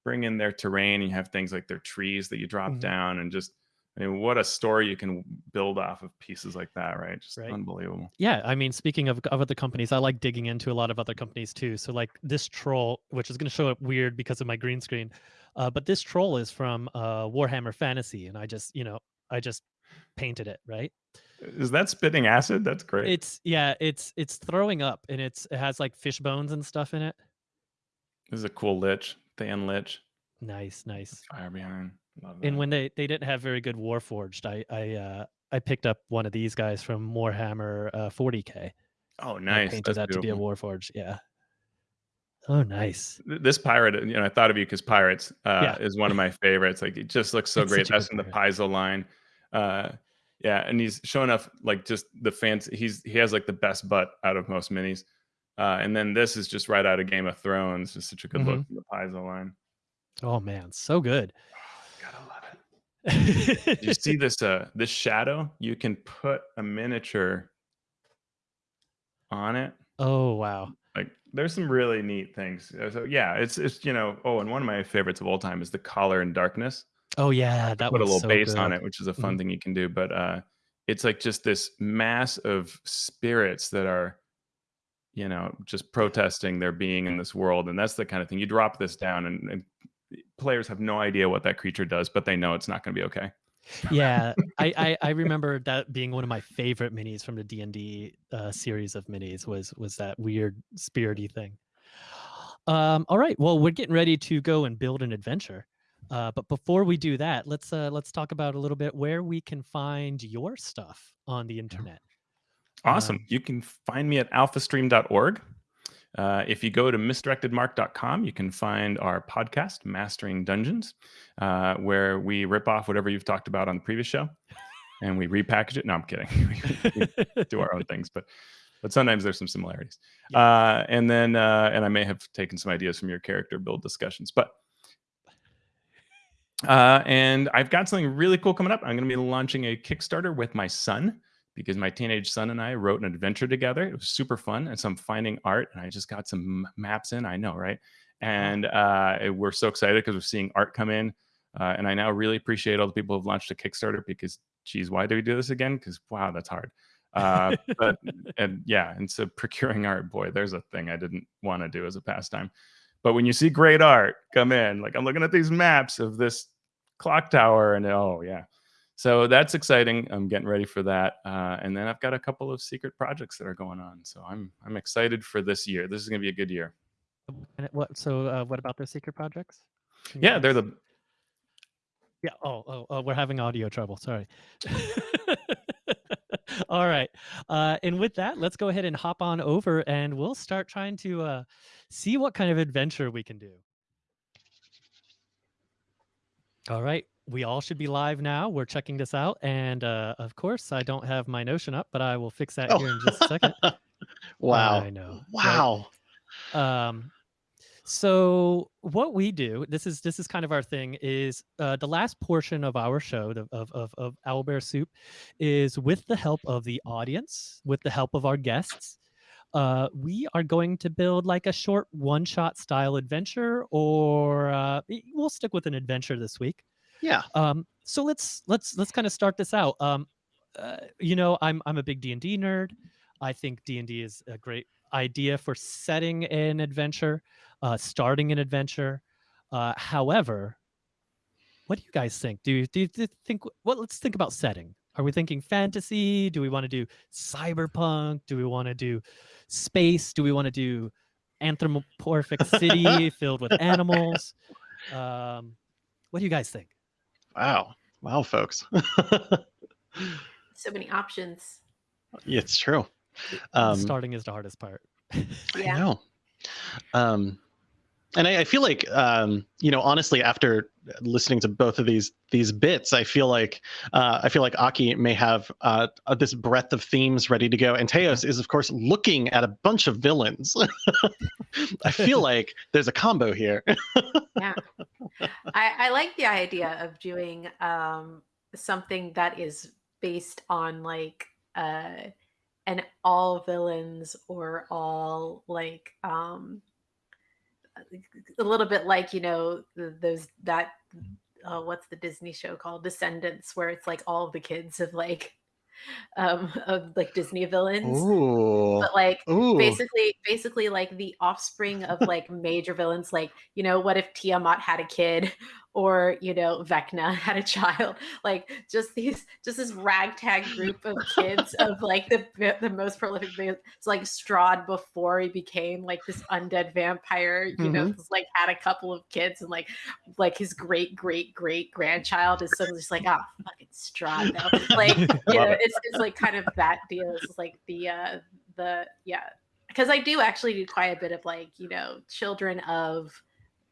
bring in their terrain. You have things like their trees that you drop Mhm. down, and just I mean what a story you can build off of pieces like that, right? Just Right. unbelievable. Yeah, I mean, speaking of, of other companies, I like digging into a lot of other companies too. So, like this troll, which is going to show up weird because of my green screen, uh, but this troll is from uh, Warhammer Fantasy, and I just, you know, I just painted it. Right? Is that spitting acid? That's great. It's yeah, it's it's throwing up, and it's it has like fish bones and stuff in it. This is a cool lich, Than Lich. Nice, nice. Fire behind. And when they they didn't have very good Warforged, I I uh, I picked up one of these guys from Warhammer uh, 40k. oh, nice. painted That's that to be a beautiful. Warforged. Yeah. Oh, nice. This pirate, you know, I thought of you because pirates uh, Yeah. is one of my favorites. Like it just looks so *laughs* It's great. That's in the Paizo line. Uh, yeah, and he's showing off like just the fancy. He's he has like the best butt out of most minis. Uh, and then this is just right out of Game of Thrones. Just such a good look Mm-hmm. from the Paizo line. Oh man, so good. *sighs* Gotta love it. *laughs* you see this uh this shadow you can put a miniature on it oh wow. like there's some really neat things so yeah it's it's you know oh and one of my favorites of all time is the Caller in Darkness Oh yeah, that put a little so base on it which is a fun Mhm. thing you can do but uh it's like just this mass of spirits that are you know just protesting their being in this world and that's the kind of thing you drop this down and, and players have no idea what that creature does but they know it's not going to be okay Yeah, I, I I remember that being one of my favorite minis from the D and D uh, series of minis was was that weird spirity thing. Um, all right, well we're getting ready to go and build an adventure, uh, but before we do that, let's uh, let's talk about a little bit where we can find your stuff on the internet. Awesome. Um, you can find me at alphastream.org. Uh, if you go to misdirectedmark.com, you can find our podcast, Mastering Dungeons, uh, where we rip off whatever you've talked about on the previous show and we repackage it. No, I'm kidding. *laughs* we do our own *laughs* things, but but sometimes there's some similarities. Yeah. Uh, and then uh, and I may have taken some ideas from your character build discussions, but uh, and I've got something really cool coming up. I'm going to be launching a Kickstarter with my son because my teenage son and I wrote an adventure together. It was super fun, and so I'm finding art, and I just got some maps in. I know, right? And uh, we're so excited because we're seeing art come in, uh, and I now really appreciate all the people who've launched a Kickstarter because, geez, why do we do this again? Because wow, that's hard. Uh, but *laughs* and yeah, and so procuring art, boy, there's a thing I didn't want to do as a pastime. But when you see great art come in, like I'm looking at these maps of this clock tower, and oh yeah, so that's exciting. I'm getting ready for that, uh, and then I've got a couple of secret projects that are going on. So I'm I'm excited for this year. This is going to be a good year. And what? So, uh, what about those secret projects? Can Yeah, they're the Yeah. Oh, oh, oh, we're having audio trouble. Sorry. *laughs* All right. Uh, and with that, let's go ahead and hop on over and we'll start trying to uh, see what kind of adventure we can do. All right. We all should be live now. We're checking this out. And uh, of course, I don't have my Notion up, but I will fix that Oh. here in just a second. *laughs* wow. I know. right? Wow. um so what we do this is this is kind of our thing is uh the last portion of our show the, of, of of owlbear soup is with the help of the audience with the help of our guests uh we are going to build like a short one shot style adventure or uh we'll stick with an adventure this week Yeah. um so let's let's let's kind of start this out um uh, you know i'm i'm a big d&d nerd i think d&d is a great idea for setting an adventure uh, starting an adventure. Uh, however, what do you guys think? Do you, do you think? Well, let's think about setting. Are we thinking fantasy? Do we want to do cyberpunk? Do we want to do space? Do we want to do anthropomorphic city *laughs* filled with animals? Um, what do you guys think? Wow. Wow, folks. *laughs* So many options. it's true. Um, Starting is the hardest part. I know. Um, and I, I feel like, um, you know, honestly, after listening to both of these these bits, I feel like uh, I feel like Aki may have uh, uh, this breadth of themes ready to go, and Teos is, of course, looking at a bunch of villains. *laughs* I feel *laughs* like there's a combo here. *laughs* yeah I, I like the idea of doing um something that is based on like uh an all villains or all like um a little bit like you know th- those that uh, what's the disney show called descendants where it's like all the kids of like um of like disney villains Ooh. but like Ooh. basically basically like the offspring of like major villains like you know what if tiamat had a kid or you know vecna *laughs* had a child like just these just this ragtag group of kids *laughs* of like the the most prolific so like strahd before he became like this undead vampire you know like had a couple of kids and like like his great great great grandchild is suddenly just like oh fucking strahd though *laughs* like you know it. it's, it's like kind of that deal it's like the uh the yeah because i do actually do quite a bit of like you know children of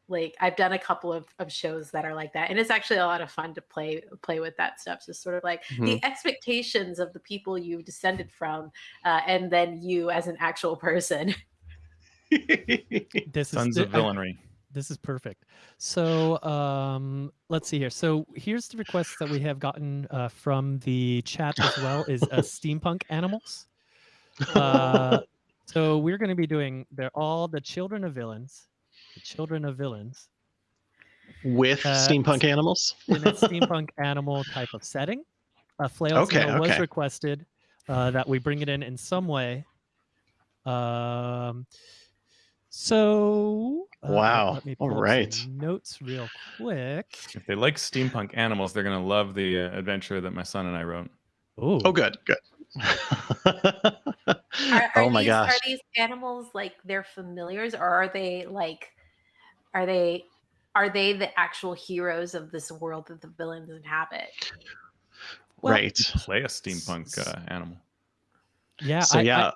like i've done a couple of, of shows that are like that and it's actually a lot of fun to play play with that stuff so sort of like the expectations of the people you've descended from uh, and then you as an actual person *laughs* This Tons is of I- villainy. *laughs* this is perfect. So um, let's see here. So here's the request that we have gotten uh, from the chat as well is uh, *laughs* steampunk animals. Uh, so we're going to be doing they're all the children of villains, the children of villains With Uh, steampunk animals. in a steampunk animal type of setting. A flail Okay, tale was requested uh, that we bring it in in some way. Um, so uh, Wow, let me all pull up right. notes real quick. If they like steampunk animals, they're gonna love the uh, adventure that my son and I wrote. Ooh. Oh, good, good. *laughs* Are, are oh my these, gosh. Are these animals like their familiars, or are they like, are they, are they the actual heroes of this world that the villains inhabit? Well, right. Play a steampunk uh, animal. Yeah. So I- I- yeah.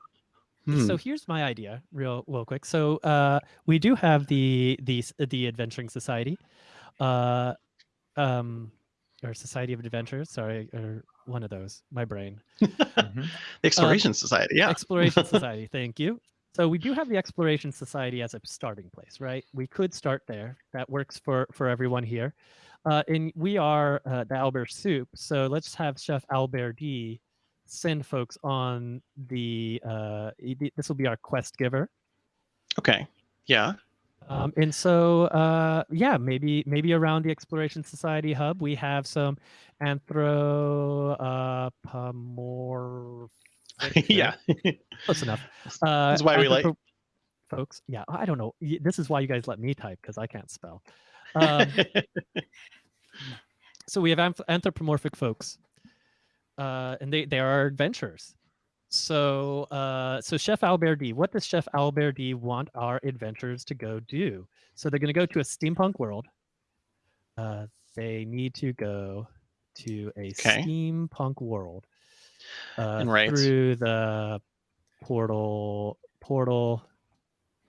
Hmm. So here's my idea, real, real quick. So uh, we do have the the the Adventuring Society, uh, um, or Society of Adventures. Sorry, or one of those. My brain. Mhm. The *laughs* Exploration Society. Yeah. Exploration *laughs* Society. Thank you. So we do have the Exploration Society as a starting place, right? We could start there. That works for for everyone here. Uh, and we are uh, the Owlbear Soup. So let's have Chef Albert D send folks on the. Uh, this will be our quest giver. Okay. Yeah. Um, and so, uh, yeah, maybe maybe around the Exploration Society hub, we have some anthropomorphic. *laughs* yeah. close enough. Uh, That's why we like- folks. Yeah, I don't know. This is why you guys let me type because I can't spell. Um, *laughs* so we have anthropomorphic folks, uh, and they they are adventurers. So uh, so Chef Alberti, what does Chef Alberti want our adventurers to go do? So they're going to go to a steampunk world. Uh, they need to go to a Okay. steampunk world uh, right. through the portal portal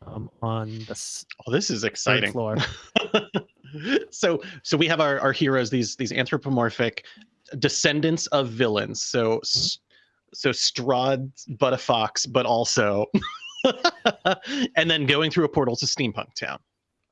um, on the s- oh, this is exciting. floor. *laughs* so so we have our, our heroes these these anthropomorphic descendants of villains so s- so strahd but a fox but also *laughs* and then going through a portal to steampunk town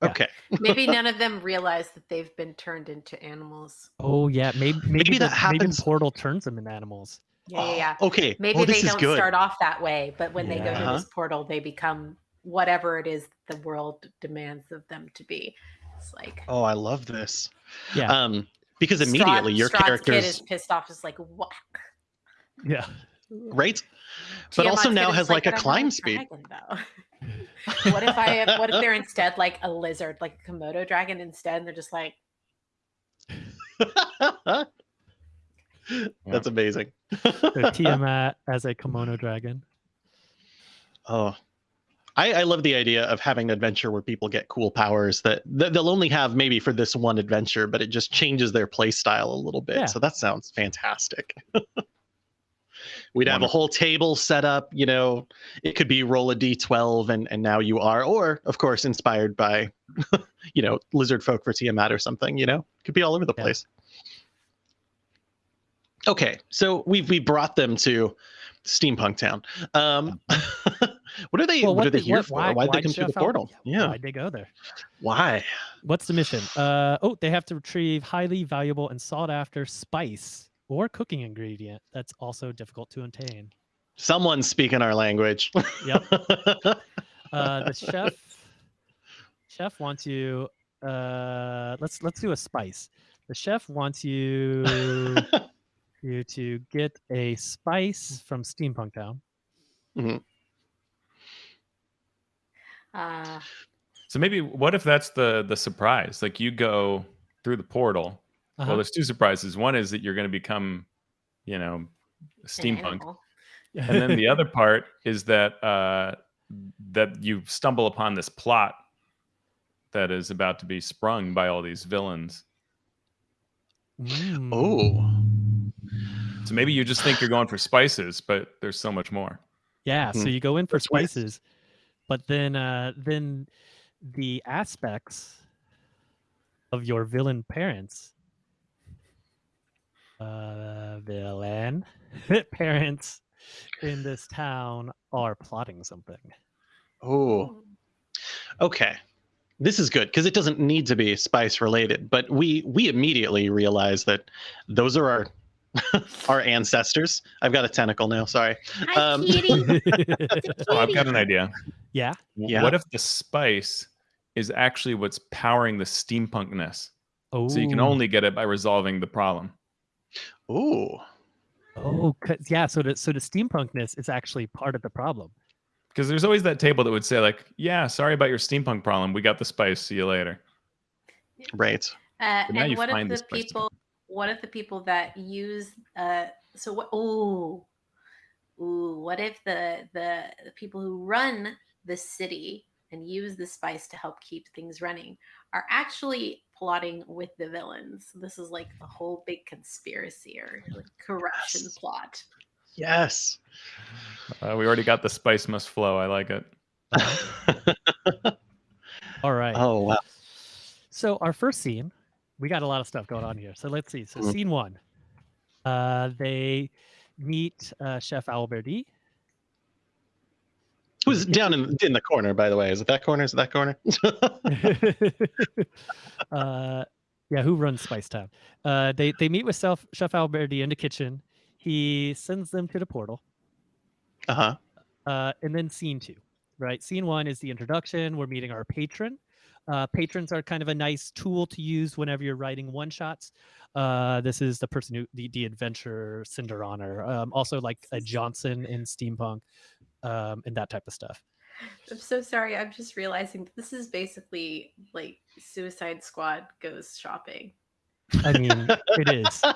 Yeah. okay Maybe none *laughs* of them realize that they've been turned into animals. Oh yeah, maybe maybe, Maybe the, that happens- Maybe the portal turns them into animals. Yeah, yeah, yeah. *gasps* Okay Maybe oh, they don't good start off that way, but when they go Yeah. to this portal, they become whatever it is the world demands of them to be. It's like oh i love this Yeah, um because Strahd- immediately your Strahd's characters kid is pissed off, Is like what? yeah, right but also Tiamat's now has like, a "But I'm not climb speed dragon. *laughs* What if I? What if they're *laughs* instead like a lizard, like a Komodo dragon instead? And they're just like, *laughs* That's amazing. So *laughs* Tiamat as a kimono dragon. Oh, I, I love the idea of having an adventure where people get cool powers that, that they'll only have maybe for this one adventure, but it just changes their play style a little bit. Yeah. So that sounds fantastic. *laughs* We'd have a whole table set up, you know, it could be roll a d12 and, and now you are, or of course, inspired by, *laughs* you know, lizard folk for Tiamat or something, you know, could be all over the Yeah. place. Okay, so we've we brought them to Steampunk Town. Um, *laughs* what are they? Well, what, are they did- here what- for? why- Why'd they why'd come through the portal? Yeah, Why'd they go there? why? What's the mission? Uh oh, they have to retrieve highly valuable and sought after spice or cooking ingredient that's also difficult to obtain. Someone's speaking our language. Yep. *laughs* Uh the chef chef wants you uh let's let's do a spice. The chef wants you *laughs* you to get a spice from Steampunk Town. uh, So maybe what if that's the the surprise? Like you go through the portal. Uh-huh. Well, there's two surprises. One is that you're going to become, you know, steampunk, animal. and then the *laughs* other part is that uh, that you stumble upon this plot that is about to be sprung by all these villains. Mm. oh, So maybe you just think you're going for spices, but there's so much more. Yeah, so Hmm. you go in for spices, but then uh then the aspects of your villain parents uh villain *laughs* parents in this town are plotting something. oh, okay. This is good because it doesn't need to be spice related, but we we immediately realize that those are our *laughs* our ancestors. I've got a tentacle now. Sorry. Hi, Um, kitty. *laughs* Oh, I've got an idea. yeah. Yeah. What if the spice is actually what's powering the steampunkness? Oh, So you can only get it by resolving the problem. Oh, Oh, 'cause- yeah. So the so the steampunkness is actually part of the problem. Because there's always that table that would say, like, yeah, sorry about your steampunk problem. We got the spice. See you later. right. Uh, now and you what find if the place to people? What if the people that use? Uh, so what? Ooh, ooh. What if the, the the people who run the city and use the spice to help keep things running are actually plotting with the villains? This is like a whole big conspiracy or like corruption Yes. plot. Yes. Uh, we already got the spice must flow. I like it. *laughs* All right. oh wow. So our first scene, we got a lot of stuff going on here. So let's see. So Mhm. scene one, uh, they meet uh, Chef Alberti. Who's down in in the corner, by the way? Is it that corner? Is it that corner? *laughs* uh, yeah, who runs Spice Town? Uh, they they meet with Chef Chef Alberti in the kitchen. He sends them to the portal. uh huh. Uh, and then scene two, right? Scene one is the introduction. We're meeting our patron. Uh, patrons are kind of a nice tool to use whenever you're writing one shots. Uh, this is the person who the, the adventurer Cinder Honor, um, also like a Johnson in steampunk, um, and that type of stuff. I'm so sorry. I'm just realizing that this is basically like Suicide Squad goes shopping. I mean, it is. *laughs*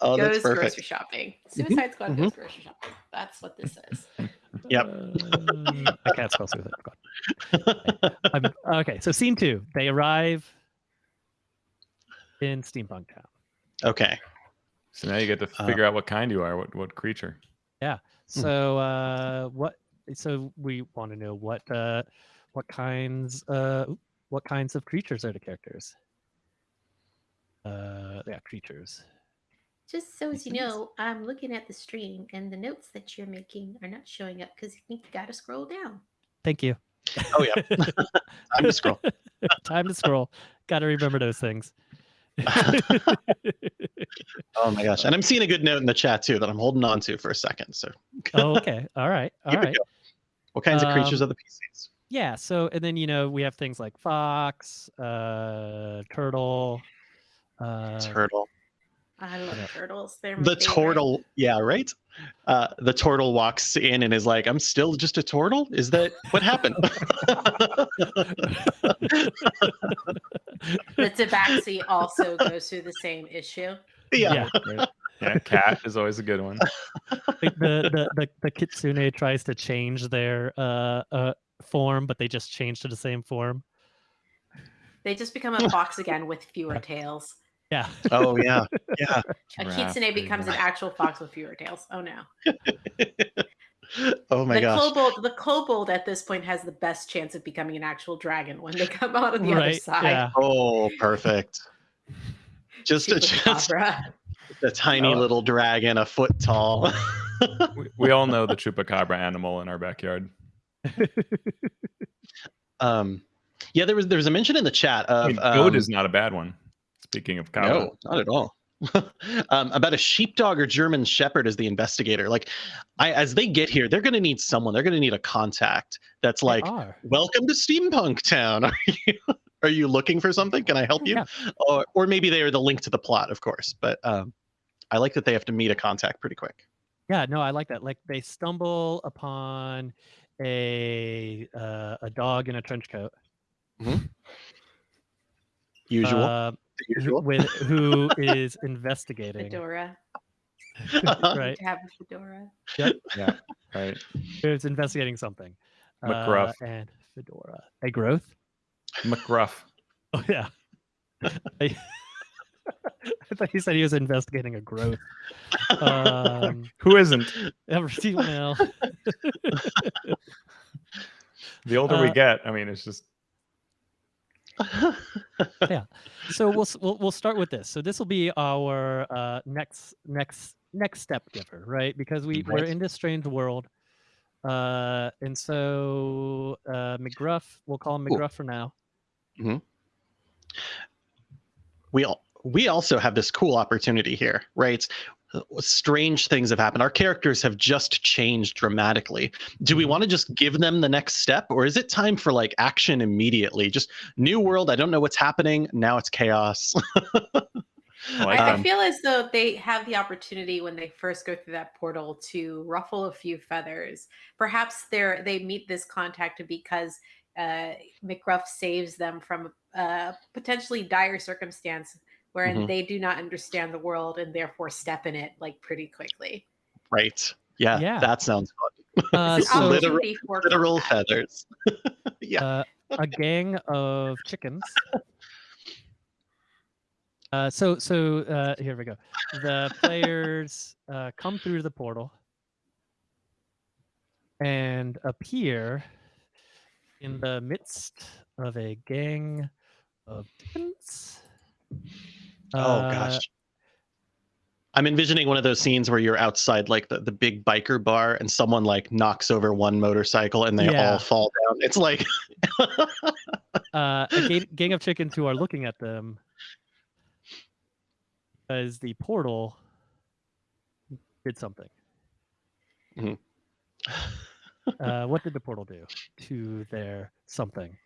oh, that's goes perfect. grocery shopping. Suicide Squad goes grocery shopping. That's what this is. *laughs* Yep. Uh, I can't spell Suicide *laughs* Squad. I'm, okay, so scene two, they arrive in steampunk town. okay. So now you get to Uh, figure out what kind you are, what what creature. Yeah. So uh what so we want to know what uh what kinds uh what kinds of creatures are the characters? Uh yeah, creatures. Just so as you know, I'm looking at the stream and the notes that you're making are not showing up because you got to scroll down. Thank you. Oh yeah. *laughs* Time to scroll. *laughs* Time to scroll. Got to remember those things. *laughs* Oh my gosh. And I'm seeing a good note in the chat too that I'm holding on to for a second. So oh, okay. All right. All Here we right. go. what kinds of creatures Um, are the PCs? Yeah. So, and then, you know, we have things like fox, uh, turtle, uh, Turtle. I love Yeah. turtles. They're my the favorite. turtle yeah right uh the turtle walks in and is like i'm still just a turtle is that what happened *laughs* The tabaxi also goes through the same issue. yeah, Yeah. Yeah, cat is always a good one. Like the, the the the kitsune tries to change their uh uh form, but they just change to the same form. They just become a fox again with fewer tails. Yeah. oh yeah yeah *laughs* A kitsune becomes an actual fox with fewer tails. Oh no. *laughs* oh my the gosh kobold the kobold at this point has the best chance of becoming an actual dragon when they come out on the other side. Yeah. oh perfect *laughs* just a, just a tiny Oh. little dragon a foot tall We, we all know the chupacabra animal in our backyard. um yeah there was there was a mention in the chat I of mean, goat um, is not a bad one. Speaking of cow, No, not at all. *laughs* um, about a sheepdog or German Shepherd as the investigator. Like, I as they get here, they're going to need someone. They're going to need a contact that's like, "Welcome to Steampunk Town. *laughs* Are you are you looking for something? Can I help you?" Yeah. Or or maybe they are the link to the plot, of course. But um, I like that they have to meet a contact pretty quick. Yeah, no, I like that. Like they stumble upon a uh, a dog in a trench coat. Usual. uh, usual. with who is investigating. Fedora. *laughs* Right. To have a fedora. right? Who's investigating something. McGruff. Uh, and Fedora. A growth? McGruff. Oh yeah. I, *laughs* I thought he said he was investigating a growth. Um, *laughs* Who isn't? ever seen well, The older we Uh, get, I mean, it's just *laughs* so we'll, we'll we'll start with this. So this will be our uh, next next next step giver, right? Because we we're in this strange world, uh, and so uh, McGruff, we'll call him. McGruff for now. we all we also have this cool opportunity here, right? Strange things have happened. Our characters have just changed dramatically. Do we Mhm. want to just give them the next step, or is it time for like action immediately? Just new world. I don't know what's happening. Now it's chaos. I *laughs* like I, I feel as though they have the opportunity when they first go through that portal to ruffle a few feathers. Perhaps they're they meet this contact because uh, McGruff saves them from a potentially dire circumstance wherein Mhm. they do not understand the world and therefore step in it like pretty quickly. right? Yeah, Yeah. that sounds fun. Uh, *laughs* so literal- for Literal feathers. *laughs* yeah. uh, a gang of chickens. Uh, so so uh, here we go. The players uh, come through the portal and appear in the midst of a gang of chickens. Oh Uh, gosh. I'm envisioning one of those scenes where you're outside like the, the big biker bar and someone like knocks over one motorcycle and they Yeah. all fall down. It's like *laughs* uh, a *laughs* gang, gang of chickens who are looking at them because the portal did something. Mhm. uh, what did the portal do to their something?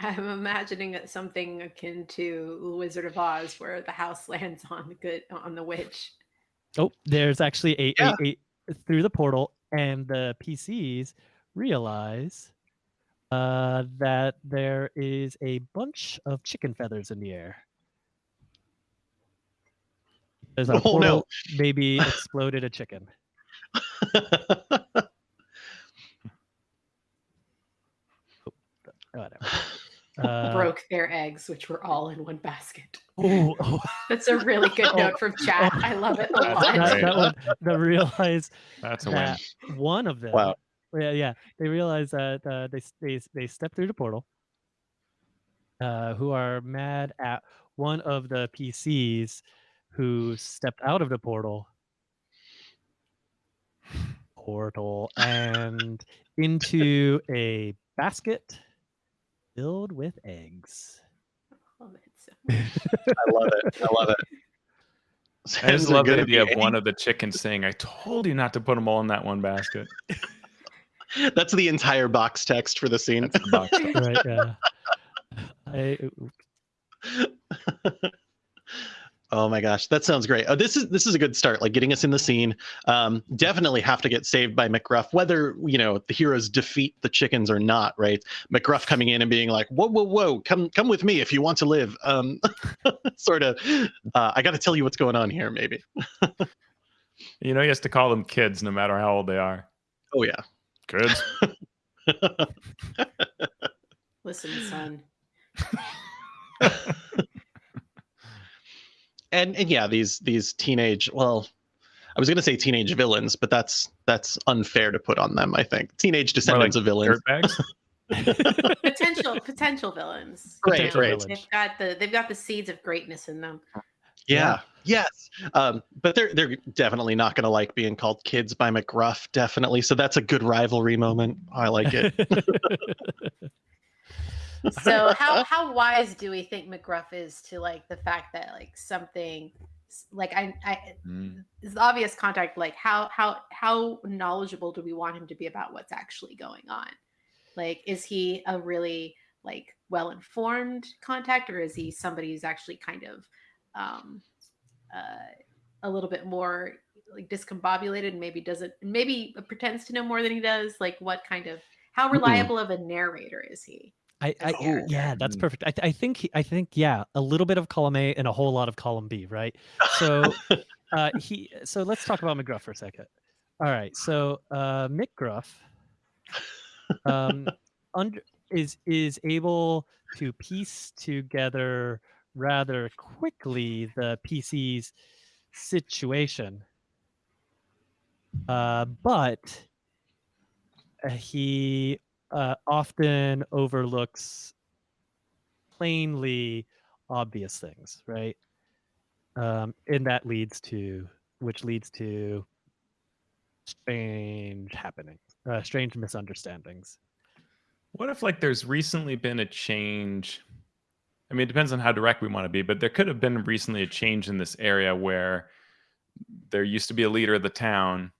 I'm imagining it something akin to Wizard of Oz, where the house *laughs* lands on the good on the witch. Oh, there's actually a, Yeah. a, a through the portal, and the PCs realize uh, that there is a bunch of chicken feathers in the air. There's a *laughs* Oh, no. portal maybe *laughs* exploded a chicken. Whatever. Uh, broke their eggs, which were all in one basket. oh, oh, *laughs* That's a really good Oh. note from chat. I love it a That's lot. that, that one, the realize That's a win. that one of them Wow. yeah yeah they realize that uh, they, s- they they step through the portal uh, who are mad at one of the pcs who stepped out of the portal portal and into a basket filled with eggs *laughs* Love it so *laughs* much. I love it. I love it. *laughs* I just love the idea of one of the chickens saying, "I told you not to put them all in that one basket." That's the entire box text for the scene. That's the box. right yeah I, Oh my gosh, that sounds great. Oh, this is this is a good start. Like getting us in the scene. Um, definitely have to get saved by McGruff, whether you know the heroes defeat the chickens or not. Right? McGruff coming in and being like, "Whoa, whoa, whoa! Come, come with me if you want to live." Um, *laughs* sort of. Uh, I got to tell you what's going on here. Maybe. *laughs* You know, he has to call them kids no matter how old they are. Oh yeah. Kids. *laughs* Listen, son. And and yeah, these these teenage. Well, I was going to say teenage villains, but that's that's unfair to put on them. I think teenage descendants of villains. *laughs* Potential potential villains. Right, Potential right. villains. They've got the they've got the seeds of greatness in them. Yeah. Yes. Um, but they're they're definitely not going to like being called kids by McGruff. Definitely. So that's a good rivalry moment. I like it. *laughs* So *laughs* how how wise do we think McGruff is to like the fact that like something like I I Mm. is obvious contact like how how how knowledgeable do we want him to be about what's actually going on? Like is he a really like well informed contact or is he somebody who's actually kind of um uh a little bit more like discombobulated and maybe doesn't maybe pretends to know more than he does like what kind of how reliable of a narrator is he I, I Oh. yeah, that's perfect. I, th- I think I think yeah, a little bit of column A and a whole lot of column B, right? So *laughs* uh, he so let's talk about McGruff for a second. All right, so uh, McGruff um, under, is is able to piece together rather quickly the PC's situation, uh, but uh, he uh, often overlooks plainly obvious things, right? Um, and that leads to, which leads to strange happenings, uh, strange misunderstandings. What if like there's recently been a change? I mean, it depends on how direct we want to be, but there could have been recently a change in this area where there used to be a leader of the town,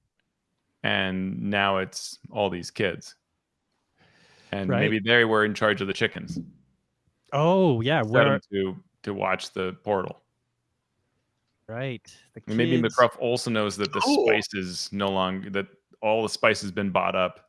and now it's all these kids, and Right. maybe they were in charge of the chickens. Oh yeah, Set where 'em to to watch the portal. right? The maybe kids- McGruff also knows that the Cool. spice is no longer that all the spice has been bought up.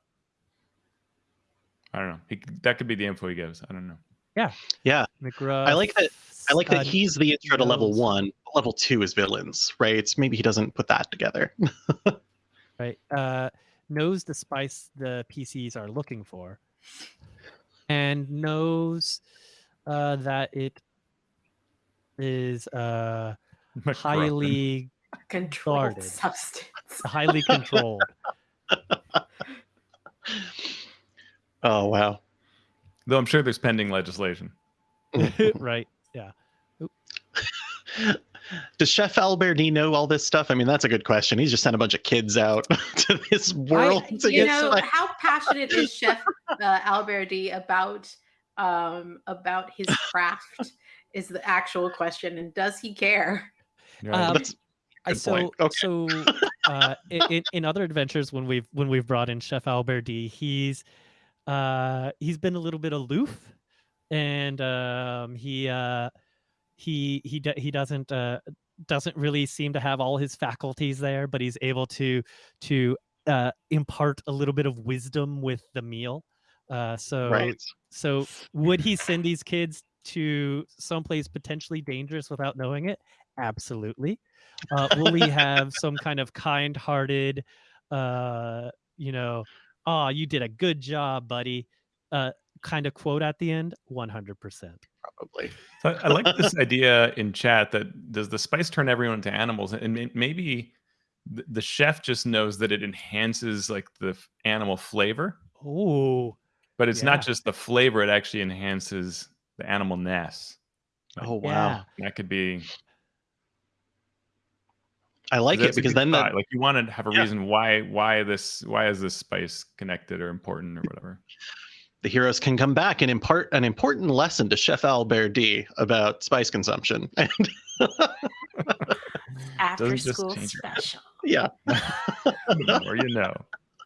I don't know. He, that could be the info he gives. I don't know. yeah. Yeah. McGruff. I like that- I like that uh, he's the intro to level one. Level two is villains, right? It's maybe he doesn't put that together. *laughs* right uh knows the spice the pcs are looking for and knows uh that it is uh highly controlled Guarded. substance *laughs* highly controlled *laughs* Oh wow. Though I'm sure there's pending legislation. *laughs* right yeah Does Chef Alberti know all this stuff? I mean, that's a good question. He's just sent a bunch of kids out *laughs* to this world to you get know spice. how passionate is *laughs* chef uh, alberti about um about his craft is the actual question and does he care You're. Um, I Good so. Okay. so uh, in, *laughs* in in other adventures when we've when we've brought in Chef Alberti, he's uh, he's been a little bit aloof, and um, he uh, he he he doesn't uh, doesn't really seem to have all his faculties there, but he's able to to uh, impart a little bit of wisdom with the meal. Uh, so right. so would he send these kids to someplace potentially dangerous without knowing it? Absolutely. Uh, will he have *laughs* some kind of kind-hearted, uh, you know, oh, you did a good job, buddy, uh, kind of quote at the end? One hundred percent. Probably. So I I like *laughs* this idea in chat that does the spice turn everyone into animals? And maybe the chef just knows that it enhances like the animal flavor, Oh, but it's Yeah. not just the flavor; it actually enhances the animal ness. Oh wow. yeah. That could be I like it because then thought. that, like you want to have a Yeah. reason why why this why is this spice connected or important or whatever. The heroes can come back and impart an important lesson to Chef Alberti about spice consumption. *laughs* And after Doesn't school special yeah. *laughs* The more you know.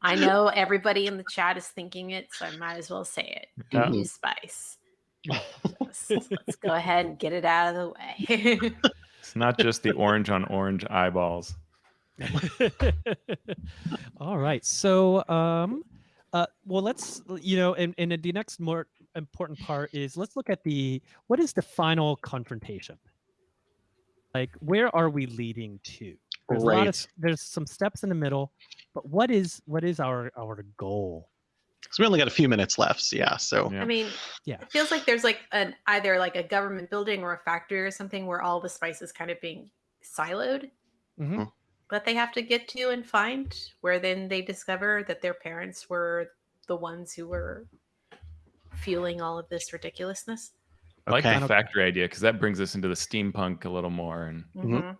i know everybody in the chat is thinking it so i might as well say it Yeah. Use spice Just- let's go ahead and get it out of the way *laughs* It's not just the orange on orange eyeballs. All right. So, um, uh, well, let's you know, and, and the next more important part is let's look at the what is the final confrontation. Like, where are we leading to? There's a lot of Right. there's some steps in the middle, but what is what is our our goal? So we only got a few minutes left. so Yeah. So Yeah. I mean, Yeah. it feels like there's like an either like a government building or a factory or something where all the spice is kind of being siloed Mhm. That they have to get to and find, where then they discover that their parents were the ones who were fueling all of this ridiculousness. I like Okay. the factory idea because that brings us into the steampunk a little more. And Mhm. Mhm.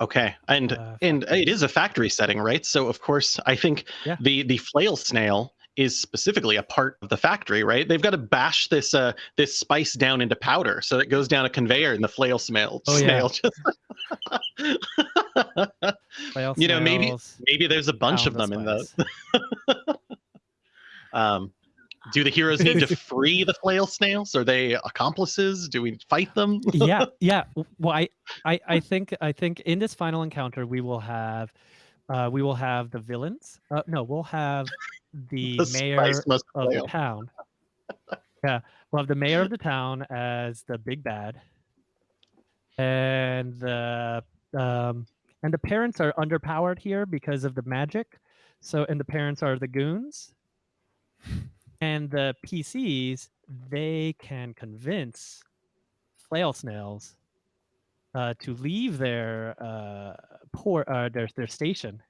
Okay, and Uh, and it is a factory setting, right? So of course, I think Yeah. the the flail snail is specifically a part of the factory, right? They've got to bash this uh this spice down into powder, so it goes down a conveyor, and the flail snail Oh, yeah. snail just. *laughs* Flail You know, maybe- Maybe there's a bunch of them in the. *laughs* Um, do the heroes need to *laughs* free the flail snails? Are they accomplices? Do we fight them? yeah yeah well I, I i think i think in this final encounter we will have uh we will have the villains uh, no we'll have *laughs* the, The mayor of the town. *laughs* Yeah we'll have the mayor of the town as the big bad. And the um and the parents are underpowered here because of the magic. So and the parents are the goons. And the pcs they can convince flail snails uh, to leave their uh, port, uh, their their station,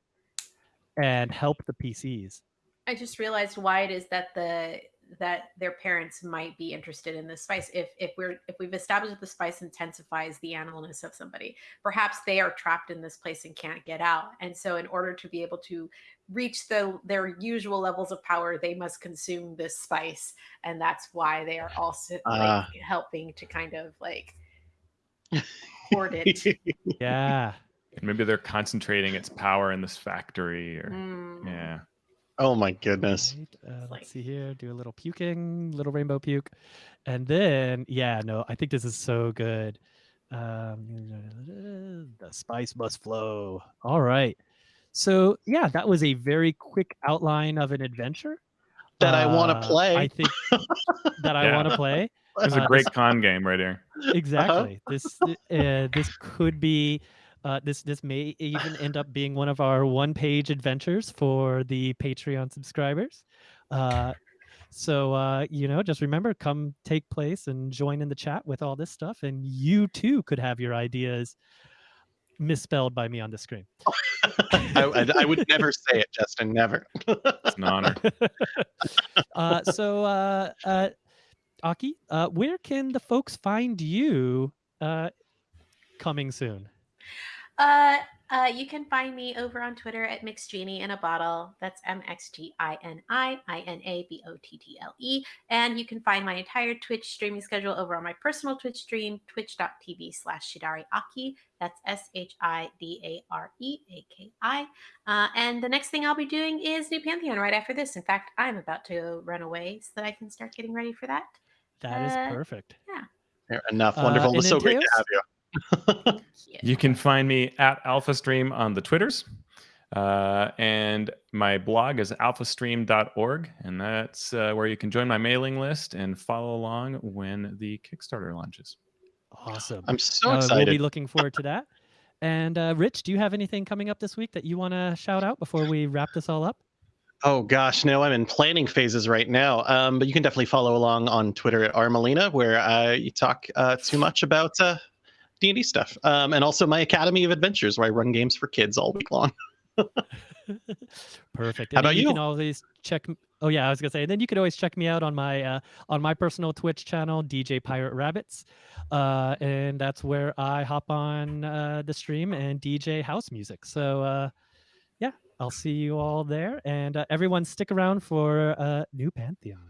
and help the PCs. I just realized why it is that the that their parents might be interested in this spice. If if we're if we've established that the spice intensifies the animalness of somebody, perhaps they are trapped in this place and can't get out. And so, in order to be able to reach the their usual levels of power, they must consume this spice, and that's why they are also like Ah. helping to kind of like *laughs* hoard it. *laughs* Yeah, maybe they're concentrating its power in this factory. Or Mm. yeah, oh my goodness. Right, uh, let's see here. Do a little puking, little rainbow puke, and then yeah, no, I think this is so good. Um, the spice must flow. All right. So yeah, that was a very quick outline of an adventure That I wanna Uh, play. I think *laughs* that I Yeah. want to play. It's Uh, a great con game right here. exactly this uh, this could be uh, this this may even end up being one of our one page adventures for the patreon subscribers uh, so uh, you know just remember come take place and join in the chat with all this stuff and you too could have your ideas misspelled by me on the screen I, I- I would never say it, Justin. Never. It's an honor. *laughs* uh, so uh, uh, aki uh, where can the folks find you uh, coming soon Uh, uh, you can find me over on Twitter at Mixed in a Bottle. That's M X G I N I I N A B O T T L E. And you can find my entire Twitch streaming schedule over on my personal Twitch stream, twitch.tv slash Shidare Aki. That's S H I D A R E A K I. Uh, and the next thing I'll be doing is New Pantheon right after this. In fact, I'm about to run away so that I can start getting ready for that. That is Uh, perfect Fair Enough. Uh, Wonderful. and It's so then great to have you. *laughs* Yeah. You can find me at AlphaStream on the Twitters. Uh, and my blog is alphastream.org. And that's uh, where you can join my mailing list and follow along when the Kickstarter launches. awesome I'm so Uh, excited. We'll be looking forward to that. And uh, Rich, do you have anything coming up this week that you want to shout out before we wrap this all up? Oh gosh, no, I'm in planning phases right now. Um, but you can definitely follow along on Twitter at Armelina, where I talk uh, too much about uh, D&D stuff, um, and also my Academy of Adventures, where I run games for kids all week long. *laughs* Perfect. How And then about you? you? can always check. Oh yeah, I was gonna say. And then you could always check me out on my uh, on my personal Twitch channel, DJ Pirate Rabbits, uh, and that's where I hop on uh, the stream and DJ house music. So uh, I'll see you all there, and uh, everyone stick around for uh, New Pantheon.